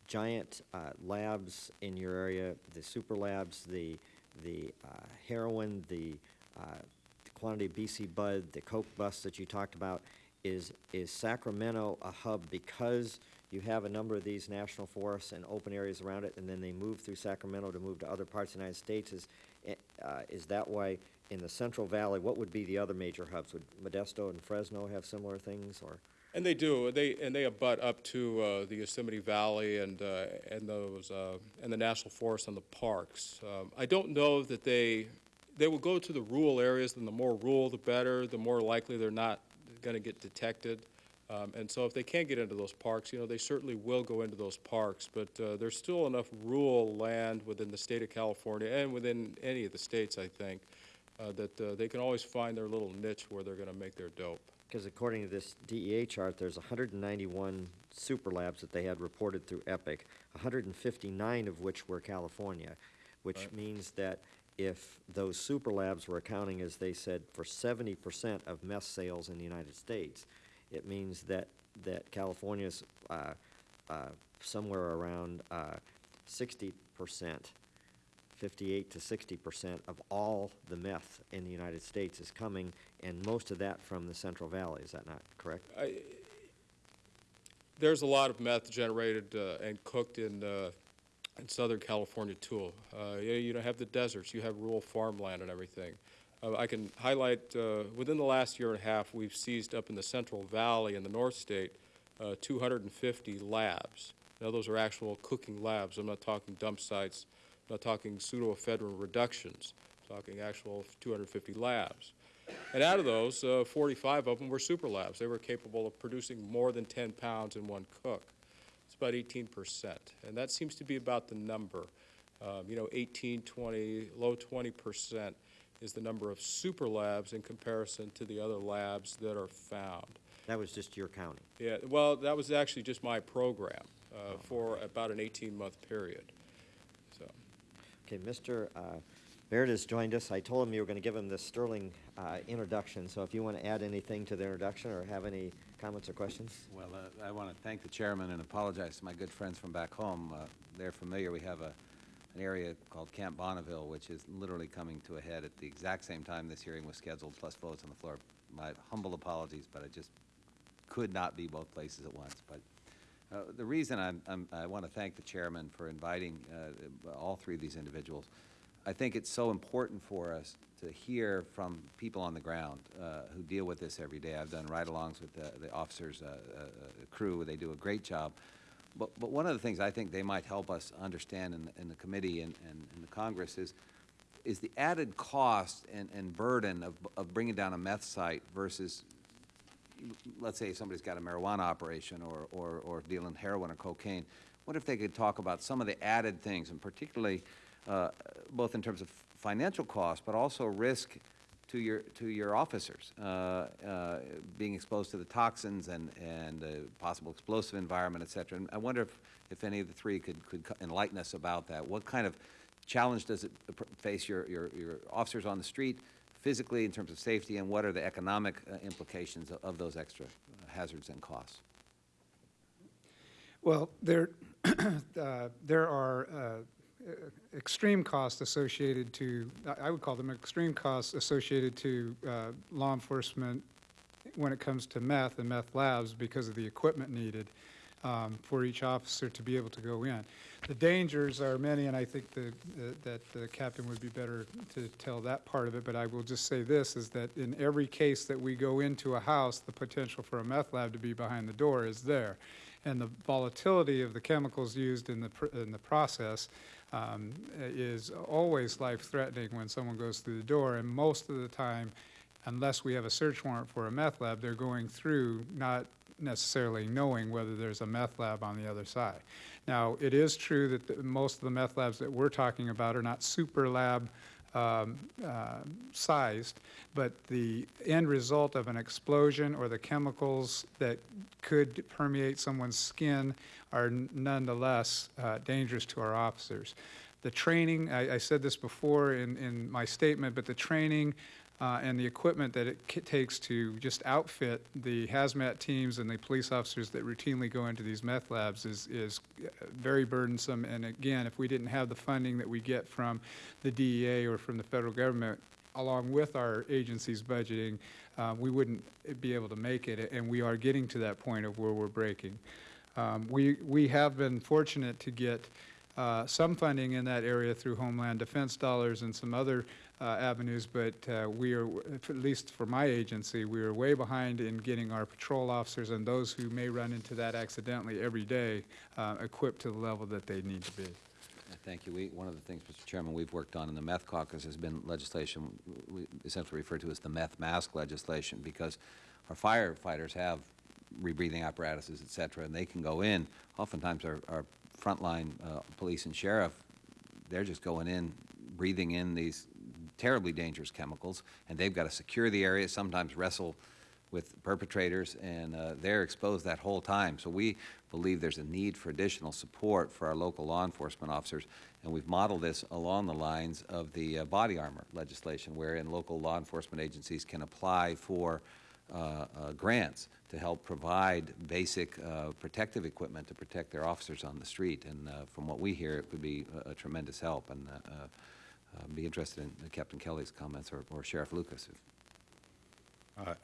giant uh, labs in your area, the super labs, the, the uh, heroin, the quantity of BC Bud, the Coke bus that you talked about, is, is Sacramento a hub because you have a number of these national forests and open areas around it, and then they move through Sacramento to move to other parts of the United States? Is, eh, uh, is that why in the Central Valley, what would be the other major hubs? Would Modesto and Fresno have similar things, or?
And they do. They and they abut up to uh, the Yosemite Valley and uh, and those uh, and the national forest and the parks. Um, I don't know that they they will go to the rural areas. And the more rural, the better. The more likely they're not going to get detected. Um, and so, if they can't get into those parks, you know, they certainly will go into those parks. But uh, there's still enough rural land within the state of California and within any of the states, I think, uh, that uh, they can always find their little niche where they're going to make their dope.
Because according to this DEA chart, there's 191 super labs that they had reported through EPIC, 159 of which were California, which means that if those super labs were accounting, as they said, for 70% of meth sales in the United States, it means that, that California's uh, uh, somewhere around uh, 60%, 58 to 60% of all the meth in the United States is coming, and most of that from the Central Valley. Is that not correct?
There's a lot of meth generated uh, and cooked in, uh, in Southern California too. Uh, you, you know, have the deserts, you have rural farmland and everything. Uh, I can highlight, uh, within the last year and a half, we've seized up in the Central Valley in the North State uh, 250 labs. Now, those are actual cooking labs. I'm not talking dump sites, I'm not talking pseudoephedrine reductions. I'm talking actual 250 labs. And out of those, uh, 45 of them were super labs. They were capable of producing more than 10 pounds in one cook. It's about 18 percent, and that seems to be about the number. Um, you know, 18, 20, low 20 percent is the number of super labs in comparison to the other labs that are found.
That was just your county.
Yeah, well, that was actually just my program uh, for about an 18-month period. So,
Okay, Mr. uh, Baird has joined us. I told him you were going to give him this sterling uh, introduction, so if you want to add anything to the introduction or have any comments or questions?
Well, uh, I want to thank the chairman and apologize to my good friends from back home. Uh, They're familiar, we have a, an area called Camp Bonneville, which is literally coming to a head at the exact same time this hearing was scheduled, plus votes on the floor. My humble apologies, but I just could not be both places at once. But uh, the reason I'm, I'm, I want to thank the chairman for inviting uh, all three of these individuals, I think it's so important for us to hear from people on the ground uh, who deal with this every day. I've done ride-alongs with the, the officers' uh, uh, crew. They do a great job. But, but one of the things I think they might help us understand in, the- in the committee and, and in the Congress is, is the added cost and, and burden of, of bringing down a meth site versus, let's say somebody's got a marijuana operation or, or, or dealing heroin or cocaine. What if they could talk about some of the added things, and particularly, uh, both in terms of financial cost, but also risk to your, to your officers, uh, uh, being exposed to the toxins and, and possible explosive environment, et cetera. And I wonder if, if any of the three could, could enlighten us about that. What kind of challenge does it face your, your, your officers on the street physically in terms of safety, and what are the economic uh, implications of, of those extra hazards and costs?
Well, there, uh, there are uh, extreme costs associated to, I- would call them extreme costs associated to uh, law enforcement when it comes to meth and meth labs because of the equipment needed um, for each officer to be able to go in. The dangers are many, and I think the- the- that the captain would be better to tell that part of it, but I will just say this, is that in every case that we go into a house, the potential for a meth lab to be behind the door is there. And the volatility of the chemicals used in the, in the process um, is always life-threatening when someone goes through the door, and most of the time, unless we have a search warrant for a meth lab, they're going through not necessarily knowing whether there's a meth lab on the other side. Now, it is true that the- most of the meth labs that we're talking about are not super lab um, uh, sized, but the end result of an explosion or the chemicals that could permeate someone's skin are nonetheless uh, dangerous to our officers. The training, I, I said this before in, in my statement, but the training uh, and the equipment that it takes to just outfit the hazmat teams and the police officers that routinely go into these meth labs is, is uh, very burdensome. And again, if we didn't have the funding that we get from the DEA or from the federal government, along with our agency's budgeting, uh, we wouldn't be able to make it. And we are getting to that point of where we're breaking. Um, We, we have been fortunate to get uh, some funding in that area through Homeland Defense dollars and some other uh, avenues, but uh, we are, at least for my agency, we are way behind in getting our patrol officers and those who may run into that accidentally every day uh, equipped to the level that they need to be.
Thank you. We, one of the things, Mr. Chairman, we've worked on in the meth caucus has been legislation we essentially refer to as the meth mask legislation, because our firefighters have rebreathing apparatuses, et cetera, and they can go in. Oftentimes, our, our frontline uh, police and sheriff, they're just going in, breathing in these terribly dangerous chemicals, and they've got to secure the area, sometimes wrestle with perpetrators, and uh, they're exposed that whole time. So we believe there's a need for additional support for our local law enforcement officers, and we've modeled this along the lines of the uh, body armor legislation, wherein local law enforcement agencies can apply for uh, uh, grants to help provide basic uh, protective equipment to protect their officers on the street. And uh, from what we hear, it would be a- a tremendous help, and uh, uh, be interested in Captain Kelly's comments or- or Sheriff Lucas.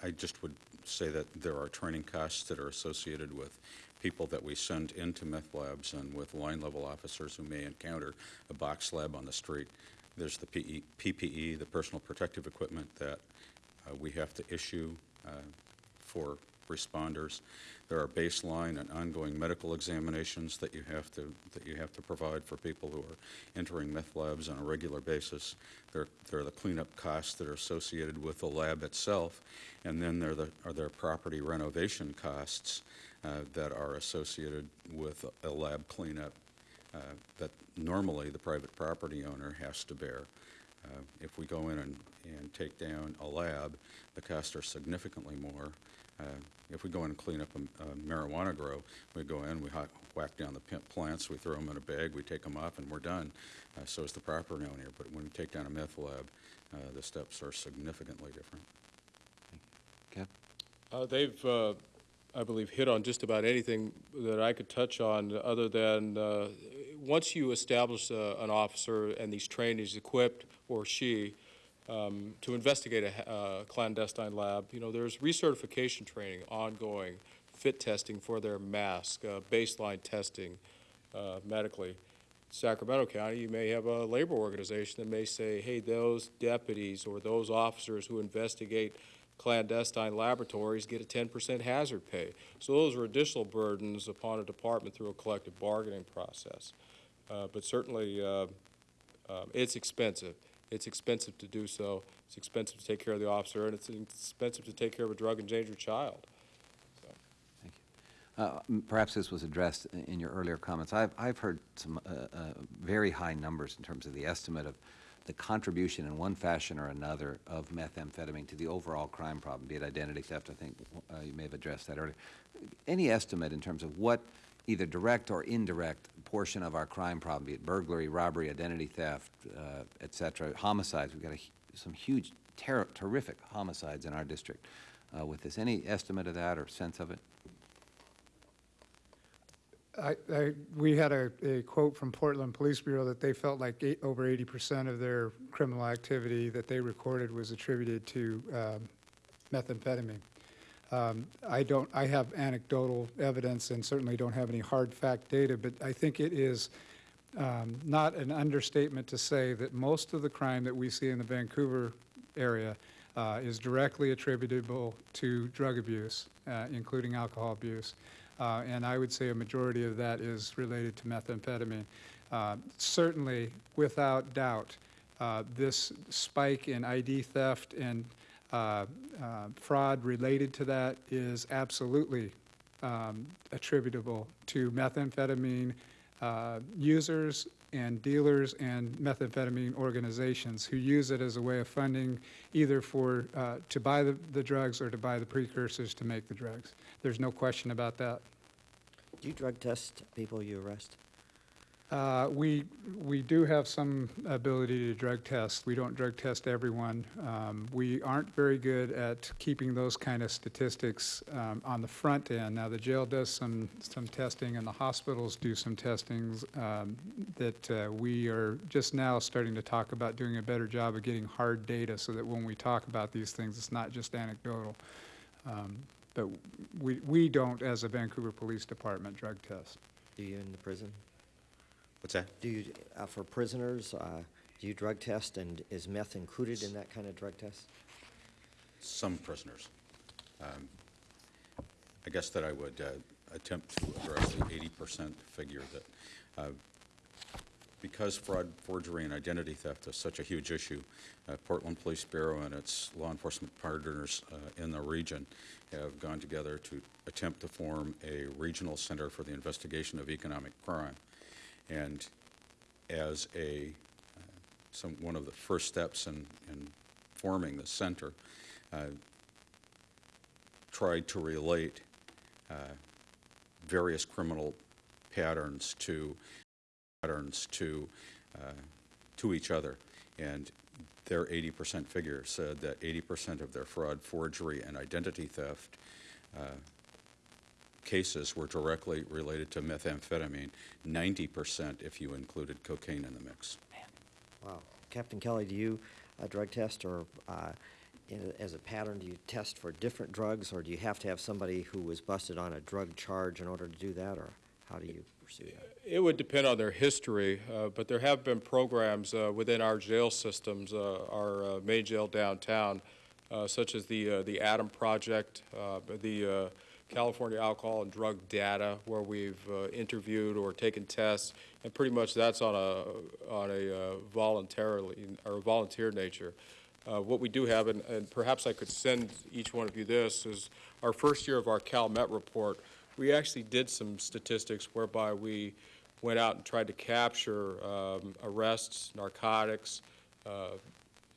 I just would say that there are training costs that are associated with people that we send into meth labs and with line-level officers who may encounter a box lab on the street. There's the PE PPE, the personal protective equipment that uh, we have to issue uh, for responders. There are baseline and ongoing medical examinations that you have to, that you have to provide for people who are entering meth labs on a regular basis. There, there are the cleanup costs that are associated with the lab itself, and then there are the, are there property renovation costs uh, that are associated with a lab cleanup uh, that normally the private property owner has to bear. Uh, If we go in and, and take down a lab, the costs are significantly more. Uh, If we go in and clean up a a marijuana grow, we go in, we hot- whack down the pimp plants, we throw them in a bag, we take them up, and we're done. Uh, So is the property owner. But when we take down a meth lab, uh, the steps are significantly different.
Kev?
Uh, They've, uh, I believe, hit on just about anything that I could touch on, other than, uh, once you establish uh, an officer and these trained, he's equipped, or she, um, to investigate a uh, clandestine lab, you know, there's recertification training ongoing, fit testing for their mask, uh, baseline testing uh, medically. Sacramento County, you may have a labor organization that may say, hey, those deputies or those officers who investigate clandestine laboratories get a 10% hazard pay. So those are additional burdens upon a department through a collective bargaining process. Uh, But certainly, uh, um, it's expensive. It's expensive to do so. It's expensive to take care of the officer, and it's expensive to take care of a drug endangered child.
Uh, m- Perhaps this was addressed in your earlier comments. I've, I've heard some uh, uh, very high numbers in terms of the estimate of the contribution in one fashion or another of methamphetamine to the overall crime problem, be it identity theft, I think uh, you may have addressed that earlier. Any estimate in terms of what either direct or indirect portion of our crime problem, be it burglary, robbery, identity theft, uh, et cetera, homicides, we've got a some huge, ter- terrific homicides in our district uh, with this. Any estimate of that or sense of it?
I, I, we had a, a quote from Portland Police Bureau that they felt like eight, over eighty percent of their criminal activity that they recorded was attributed to, um, methamphetamine. Um, I don't, I have anecdotal evidence and certainly don't have any hard fact data, but I think it is, um, not an understatement to say that most of the crime that we see in the Vancouver area, uh, is directly attributable to drug abuse, uh, including alcohol abuse. Uh, and I would say a majority of that is related to methamphetamine. Uh, Certainly, without doubt, uh, this spike in ID theft and uh, uh, fraud related to that is absolutely um, attributable to methamphetamine uh, users and dealers and methamphetamine organizations who use it as a way of funding either for, uh, to buy the, the drugs or to buy the precursors to make the drugs. There's no question about that.
Do you drug test people you arrest?
Uh, We, we do have some ability to drug test. We don't drug test everyone. Um, We aren't very good at keeping those kind of statistics um, on the front end. Now, the jail does some, some testing, and the hospitals do some testings um, that uh, we are just now starting to talk about doing a better job of getting hard data so that when we talk about these things, it's not just anecdotal. Um, But we, we don't, as a Vancouver Police Department, drug test.
Do you in the prison?
What's that?
Do you, uh, for prisoners, uh, do you drug test, and is meth included in that kind of drug test?
Some prisoners. Um, I guess that I would uh, attempt to address the 80% figure that, uh, because fraud, forgery, and identity theft is such a huge issue, uh, Portland Police Bureau and its law enforcement partners uh, in the region have gone together to attempt to form a regional center for the investigation of economic crime. And as a, uh, some, one of the first steps in, in forming the center, uh, tried to relate uh, various criminal patterns to patterns to uh, to each other, and their 80% figure said that 80% of their fraud, forgery, and identity theft uh, cases were directly related to methamphetamine. 90% if you included cocaine in the mix. Man.
Wow. Captain Kelly, do you uh, drug test, or uh, in as a pattern, do you test for different drugs, or do you have to have somebody who was busted on a drug charge in order to do that, or how do you pursue that?
It would depend on their history, uh, but there have been programs uh, within our jail systems, uh, our uh, main jail downtown, uh, such as the, uh, the ADAM Project, uh, the uh, California Alcohol and Drug Data, where we've uh, interviewed or taken tests, and pretty much that's on a, on a uh, voluntarily, or volunteer nature. Uh, What we do have, and and perhaps I could send each one of you this, is our first year of our CalMet report, we actually did some statistics whereby we went out and tried to capture um, arrests, narcotics, uh,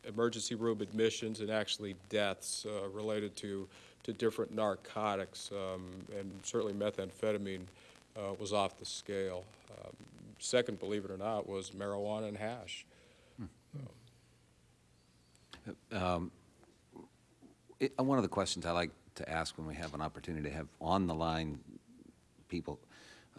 emergency room admissions, and actually deaths uh, related to, to different narcotics. um, And certainly methamphetamine uh, was off the scale. Um, Second, believe it or not, was marijuana and hash.
It- uh, One of the questions I like to ask when we have an opportunity to have on-the-line people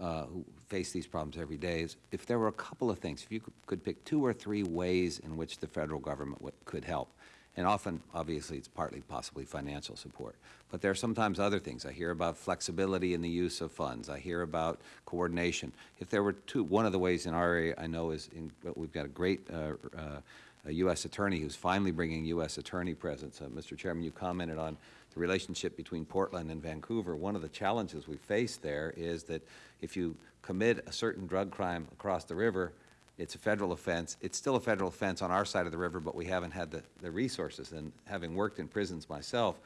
uh, who face these problems every day is if there were a couple of things, if you could- could pick two or three ways in which the federal government would- could help. And often, obviously, it's partly possibly financial support. But there are sometimes other things. I hear about flexibility in the use of funds. I hear about coordination. If there were two, one of the ways in our area I know is, in, we've got a great uh, uh, a U.S. attorney who's finally bringing U.S. attorney presence. Uh, Mr. Chairman, you commented on the relationship between Portland and Vancouver. One of the challenges we face there is that if you commit a certain drug crime across the river, it's a federal offense. It's still a federal offense on our side of the river, but we haven't had the, the resources. And having worked in prisons myself,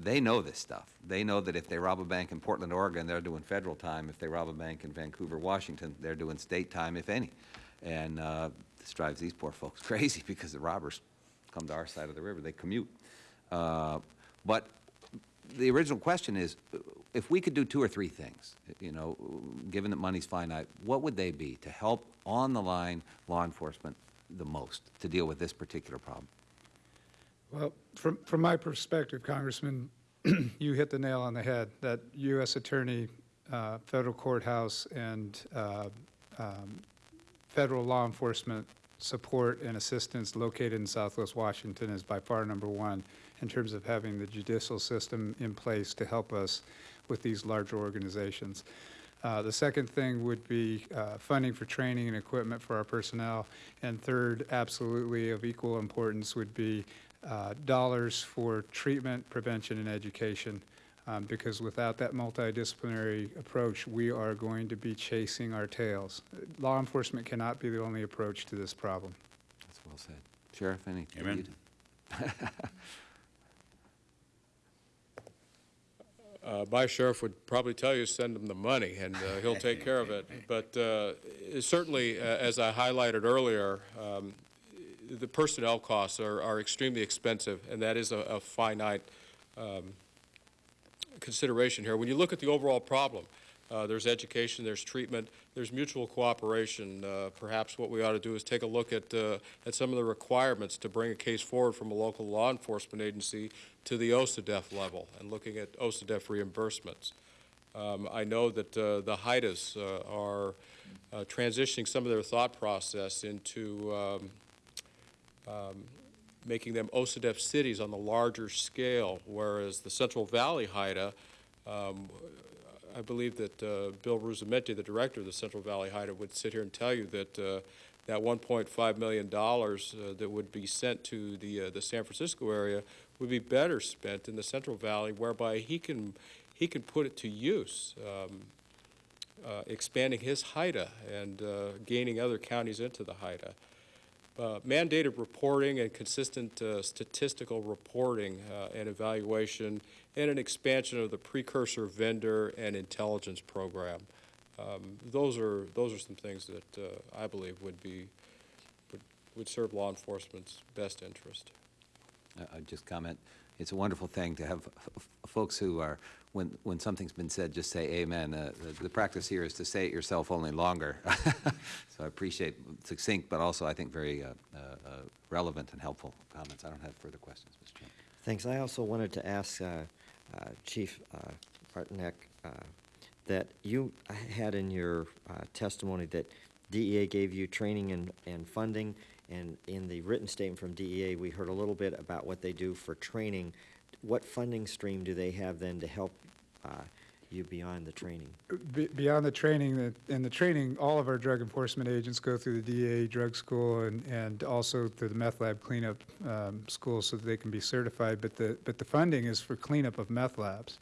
they know this stuff. They know that if they rob a bank in Portland, Oregon, they're doing federal time. If they rob a bank in Vancouver, Washington, they're doing state time, if any. And uh, this drives these poor folks crazy because the robbers come to our side of the river. They commute. Uh, but the original question is, if we could do two or three things, you know, given that money's finite, what would they be to help on-the-line law enforcement the most to deal with this particular problem?
Well, from, from my perspective, Congressman, you hit the nail on the head, that U.S. Attorney, uh, federal courthouse, and uh, um, federal law enforcement support and assistance located in Southwest Washington is by far number one in terms of having the judicial system in place to help us with these larger organizations. Uh, The second thing would be uh, funding for training and equipment for our personnel. And third, absolutely of equal importance, would be uh, dollars for treatment, prevention, and education. Um, Because without that multidisciplinary approach, we are going to be chasing our tails. Law enforcement cannot be the only approach to this problem.
That's well said. Sheriff, any?
Amen.
Uh, My sheriff would probably tell you, send him the money, and uh, he'll take care of it. But uh, certainly, uh, as I highlighted earlier, um, the personnel costs are are extremely expensive, and that is a- a finite um, consideration here. When you look at the overall problem, uh, there's education, there's treatment, there's mutual cooperation. Uh, Perhaps what we ought to do is take a look at, uh, at some of the requirements to bring a case forward from a local law enforcement agency to the OCDETF level and looking at OCDETF reimbursements. Um, I know that uh, the HIDTAs uh, are uh, transitioning some of their thought process into um, um, making them OCDETF cities on the larger scale, whereas the Central Valley HIDTA, um, I believe that uh, Bill Ruzzamenti, the director of the Central Valley HIDTA, would sit here and tell you that uh, that $1.5 million uh, that would be sent to the, uh, the San Francisco area would be better spent in the Central Valley, whereby he can, he can put it to use, um, uh, expanding his HIDTA and uh, gaining other counties into the HIDTA. Uh, mandated reporting and consistent uh, statistical reporting uh, and evaluation, and an expansion of the precursor vendor and intelligence program. Um, Those are, those are some things that uh, I believe would be, would- would serve law enforcement's best interest.
I- I'd just comment, it's a wonderful thing to have f- f- folks who are, when, when something's been said, just say amen. Uh, The the practice here is to say it yourself only longer. So I appreciate succinct, but also I think very uh, uh, uh, relevant and helpful comments. I don't have further questions, Mr. Chairman.
Thanks. I also wanted to ask uh, Chief uh, uh, that you had in your uh, testimony that DEA gave you training and, and funding, and in the written statement from DEA, we heard a little bit about what they do for training. What funding stream do they have then to help uh, you beyond the training?
Be- Beyond the training, that- and the training, all of our drug enforcement agents go through the DA drug school and, and also through the meth lab cleanup um, school so that they can be certified, but the, but the funding is for cleanup of meth labs.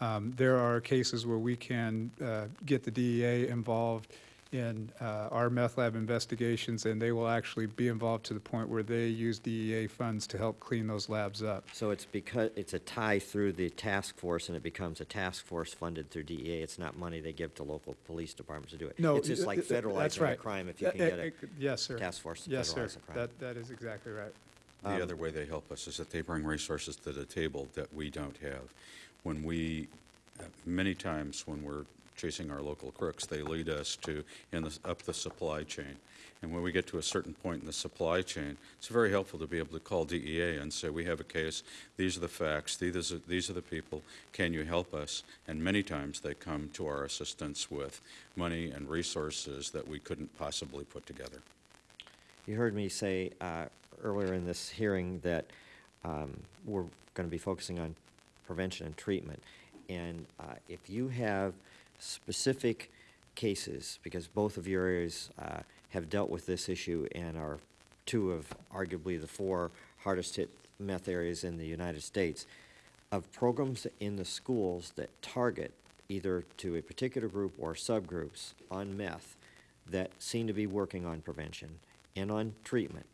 Um, There are cases where we can uh, get the DEA involved in uh, our meth lab investigations, and they will actually be involved to the point where they use DEA funds to help clean those labs up.
So it's because, it's a tie through the task force, and it becomes a task force funded through DEA. It's not money they give to local police departments to do it.
No,
It's just
uh,
like
uh, that's
federalizing a crime if you can
uh,
get a
Yes, sir.
task force to
Yes, sir.
a crime.
That, that is exactly right.
Um,
The other way they help us is that they bring resources to the table that we don't have. When we, uh, many times when we're chasing our local crooks, they lead us to, in the, up the supply chain. And when we get to a certain point in the supply chain, it's very helpful to be able to call DEA and say, we have a case, these are the facts, these are, these are the people, can you help us? And many times they come to our assistance with money and resources that we couldn't possibly put together.
You heard me say uh, earlier in this hearing that um, we're going to be focusing on prevention and treatment. And uh, if you have specific cases, because both of your areas uh, have dealt with this issue and are two of arguably the four hardest hit meth areas in the United States, of programs in the schools that target either to a particular group or subgroups on meth that seem to be working on prevention and on treatment.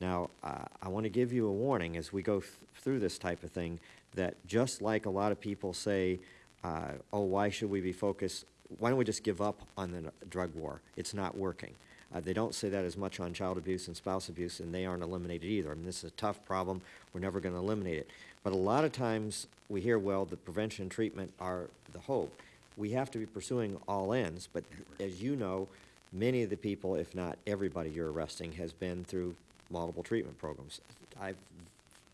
Now, uh, I want to give you a warning as we go th- through this type of thing that just like a lot of people say, uh, oh, why should we be focused? Why don't we just give up on the drug war? It's not working. Uh, they don't say that as much on child abuse and spouse abuse, and they aren't eliminated either. I mean, this is a tough problem. We're never going to eliminate it. But a lot of times we hear, well, the prevention and treatment are the hope. We have to be pursuing all ends, but as you know, many of the people, if not everybody you're arresting, has been through multiple treatment programs. I've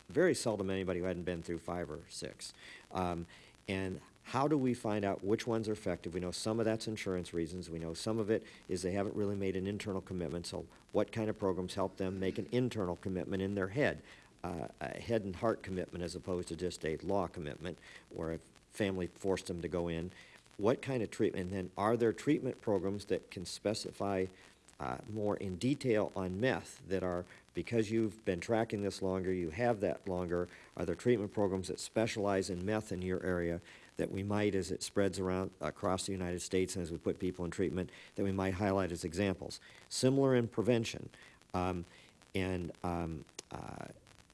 very seldom anybody who hadn't been through five or six. Um, and how do we find out which ones are effective? We know some of that's insurance reasons. We know some of it is they haven't really made an internal commitment. So, what kind of programs help them make an internal commitment in their head? Uh, a head and heart commitment as opposed to just a law commitment where a family forced them to go in. What kind of treatment? And then, are there treatment programs that can specify uh, more in detail on meth that are, because you've been tracking this longer, you have that longer, are there treatment programs that specialize in meth in your area that we might, as it spreads around across the United States and as we put people in treatment, that we might highlight as examples? Similar in prevention, um, and um, uh,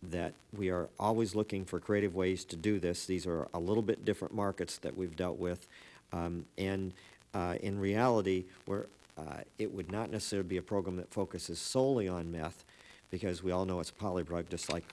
that we are always looking for creative ways to do this. These are a little bit different markets that we've dealt with. Um, and uh, in reality, we're, uh, it would not necessarily be a program that focuses solely on meth, because we all know it's a polydrug, just like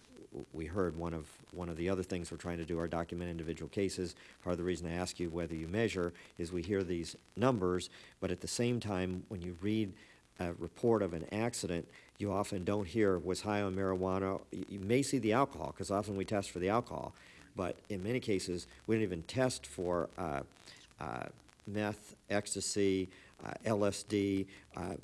we heard one of, one of the other things we're trying to do are document individual cases. Part of the reason I ask you whether you measure is we hear these numbers, but at the same time, when you read a report of an accident, you often don't hear was high on marijuana. You, may see the alcohol, because often we test for the alcohol, but in many cases, we don't even test for uh, uh, meth, ecstasy, uh, LSD, uh,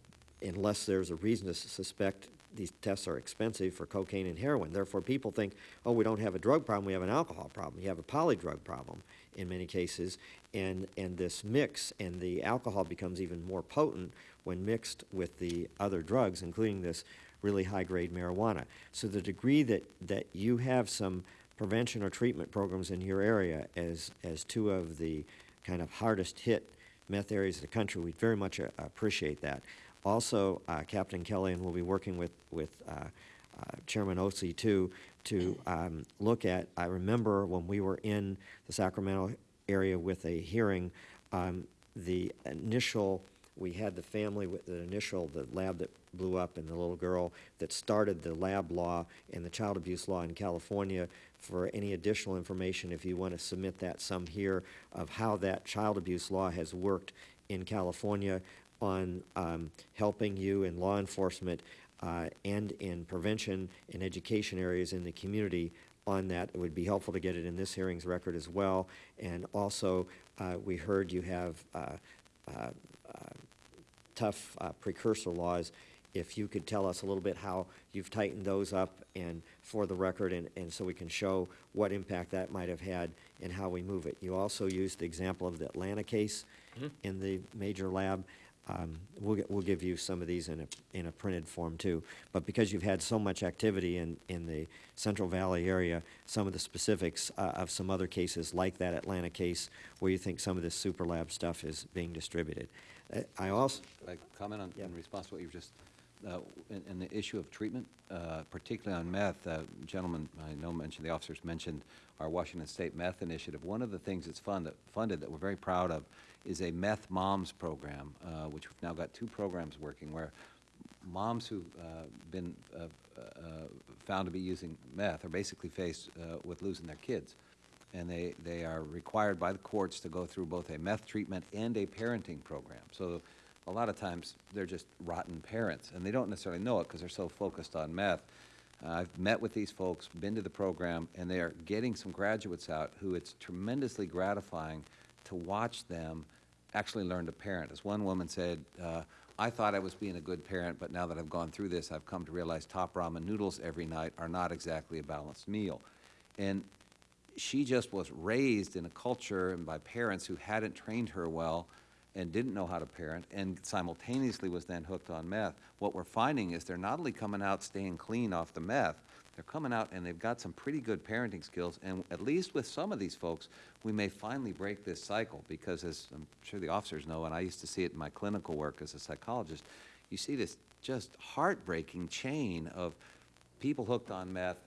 unless there's a reason to suspect these tests are expensive for cocaine and heroin. Therefore, people think, oh, we don't have a drug problem, we have an alcohol problem. You have a polydrug problem in many cases, and, and this mix and the alcohol becomes even more potent when mixed with the other drugs, including this really high-grade marijuana. So the degree that, that you have some prevention or treatment programs in your area as, as two of the kind of hardest hit meth areas of the country, we'd very much uh, appreciate that. Also, uh, Captain Kelly, and we'll be working with, with uh, uh, Chairman Ose too, to um, look at, I remember when we were in the Sacramento area with a hearing, um, the initial, we had the family with the initial, the lab that blew up and the little girl that started the lab law and the child abuse law in California. For any additional information, if you want to submit that some here of how that child abuse law has worked in California on um, helping you in law enforcement uh, and in prevention and education areas in the community on that. It would be helpful to get it in this hearing's record as well. And also, uh, we heard you have uh, uh, uh, tough uh, precursor laws. If you could tell us a little bit how you've tightened those up and for the record, and, and so we can show what impact that might have had and how we move it. You also used the example of the Atlanta case in the major lab. Um, We'll, get- we'll give you some of these in a, in a printed form too. But because you've had so much activity in, in the Central Valley area, some of the specifics uh, of some other cases, like that Atlanta case, where you think some of this super lab stuff is being distributed. Uh, I also,
I comment on,
Yeah.
in response to what you've just, uh, in, in the issue of treatment, uh, particularly on meth, uh, gentlemen, I know mentioned, the officers mentioned our Washington State Meth Initiative. One of the things that's funded, funded that we're very proud of is a Meth Moms program, uh, which we've now got two programs working where moms who've uh, been uh, uh, found to be using meth are basically faced uh, with losing their kids. And they, they are required by the courts to go through both a meth treatment and a parenting program. So a lot of times, they're just rotten parents, and they don't necessarily know it because they're so focused on meth. Uh, I've met with these folks, been to the program, and they are getting some graduates out who it's tremendously gratifying to watch them actually learn to parent. As one woman said, uh, I thought I was being a good parent, but now that I've gone through this, I've come to realize top ramen noodles every night are not exactly a balanced meal. And she just was raised in a culture and by parents who hadn't trained her well and didn't know how to parent and simultaneously was then hooked on meth, what we're finding is they're not only coming out staying clean off the meth, they're coming out and they've got some pretty good parenting skills. And at least with some of these folks, we may finally break this cycle because as I'm sure the officers know, and I used to see it in my clinical work as a psychologist, you see this just heartbreaking chain of people hooked on meth,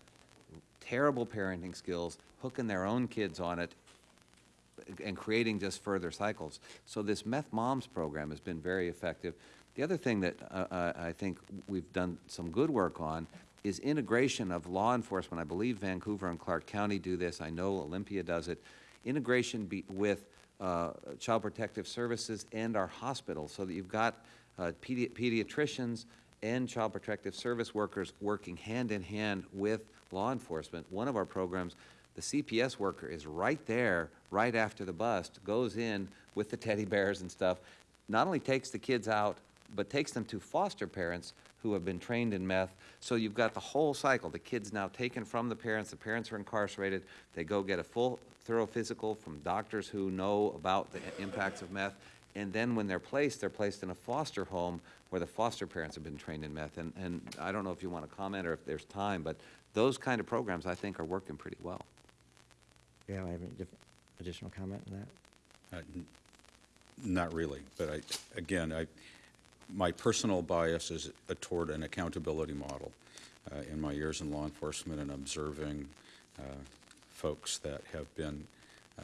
terrible parenting skills, hooking their own kids on it, and creating just further cycles. So this Meth Moms program has been very effective. The other thing that uh, uh, I think we've done some good work on is integration of law enforcement. I believe Vancouver and Clark County do this. I know Olympia does it. Integration with uh, Child Protective Services and our hospitals so that you've got uh, pedi pediatricians and Child Protective Service workers working hand in hand with law enforcement. One of our programs the CPS worker is right there, right after the bust, goes in with the teddy bears and stuff, not only takes the kids out, but takes them to foster parents who have been trained in meth. So you've got the whole cycle. The kid's now taken from the parents, the parents are incarcerated, they go get a full, thorough physical from doctors who know about the impacts of meth, and then when they're placed, they're placed in a foster home where the foster parents have been trained in meth. And, and I don't know if you want to comment or if there's time, but those kind of programs, I think, are working pretty well.
Yeah, I have any diff- additional comment on that?
Uh, n- Not really, but I, again, I, my personal bias is toward an accountability model. Uh, In my years in law enforcement and observing uh, folks that have been uh,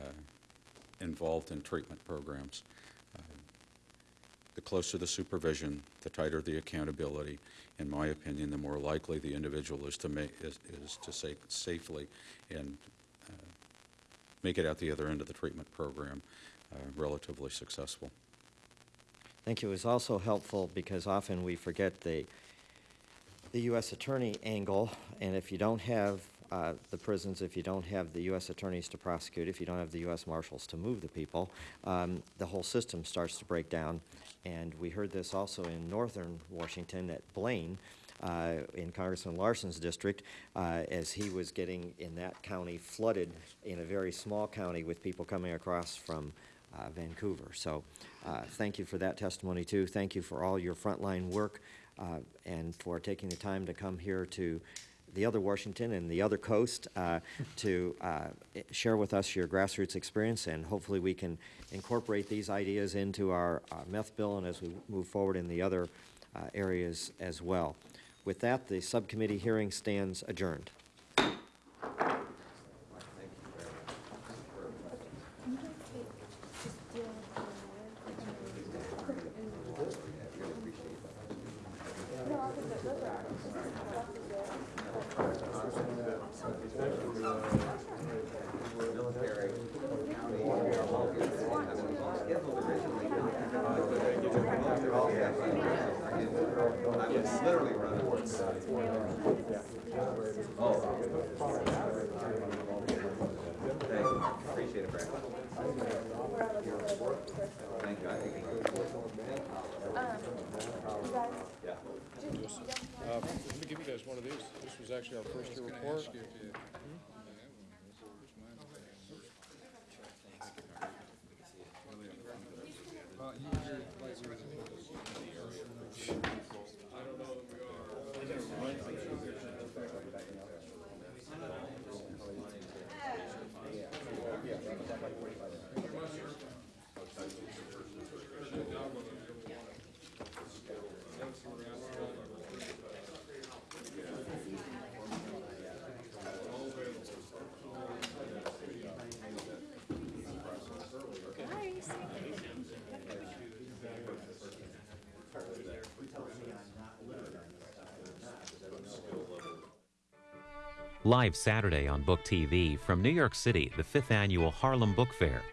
involved in treatment programs, uh, the closer the supervision, the tighter the accountability. In my opinion, the more likely the individual is to make, is, is to sa- safely and uh, make it out the other end of the treatment program uh, relatively successful.
Thank you. It was also helpful because often we forget the, the U.S. attorney angle, and if you don't have uh, the prisons, if you don't have the U.S. attorneys to prosecute, if you don't have the U.S. marshals to move the people, um, the whole system starts to break down. And we heard this also in northern Washington at Blaine, uh, in Congressman Larsen's district, uh, as he was getting in that county flooded in a very small county with people coming across from uh, Vancouver. So uh, thank you for that testimony, too. Thank you for all your frontline work uh, and for taking the time to come here to the other Washington and the other coast uh, to uh, share with us your grassroots experience, and hopefully we can incorporate these ideas into our meth bill and as we move forward in the other areas as well. With that, the subcommittee hearing stands adjourned.
Literally running. Thank you. Appreciate it, Brad. Thank you. I think Yeah.
Uh, Let me give you guys one of these. This was actually our first year report.
Live Saturday on Book TV from New York City, the fifth annual Harlem Book Fair.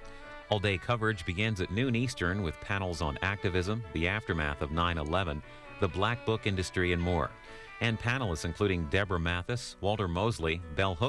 All day coverage begins at noon Eastern with panels on activism, the aftermath of 9 11, the black book industry, and more. And panelists including Deborah Mathis, Walter Mosley, Bell Hooks,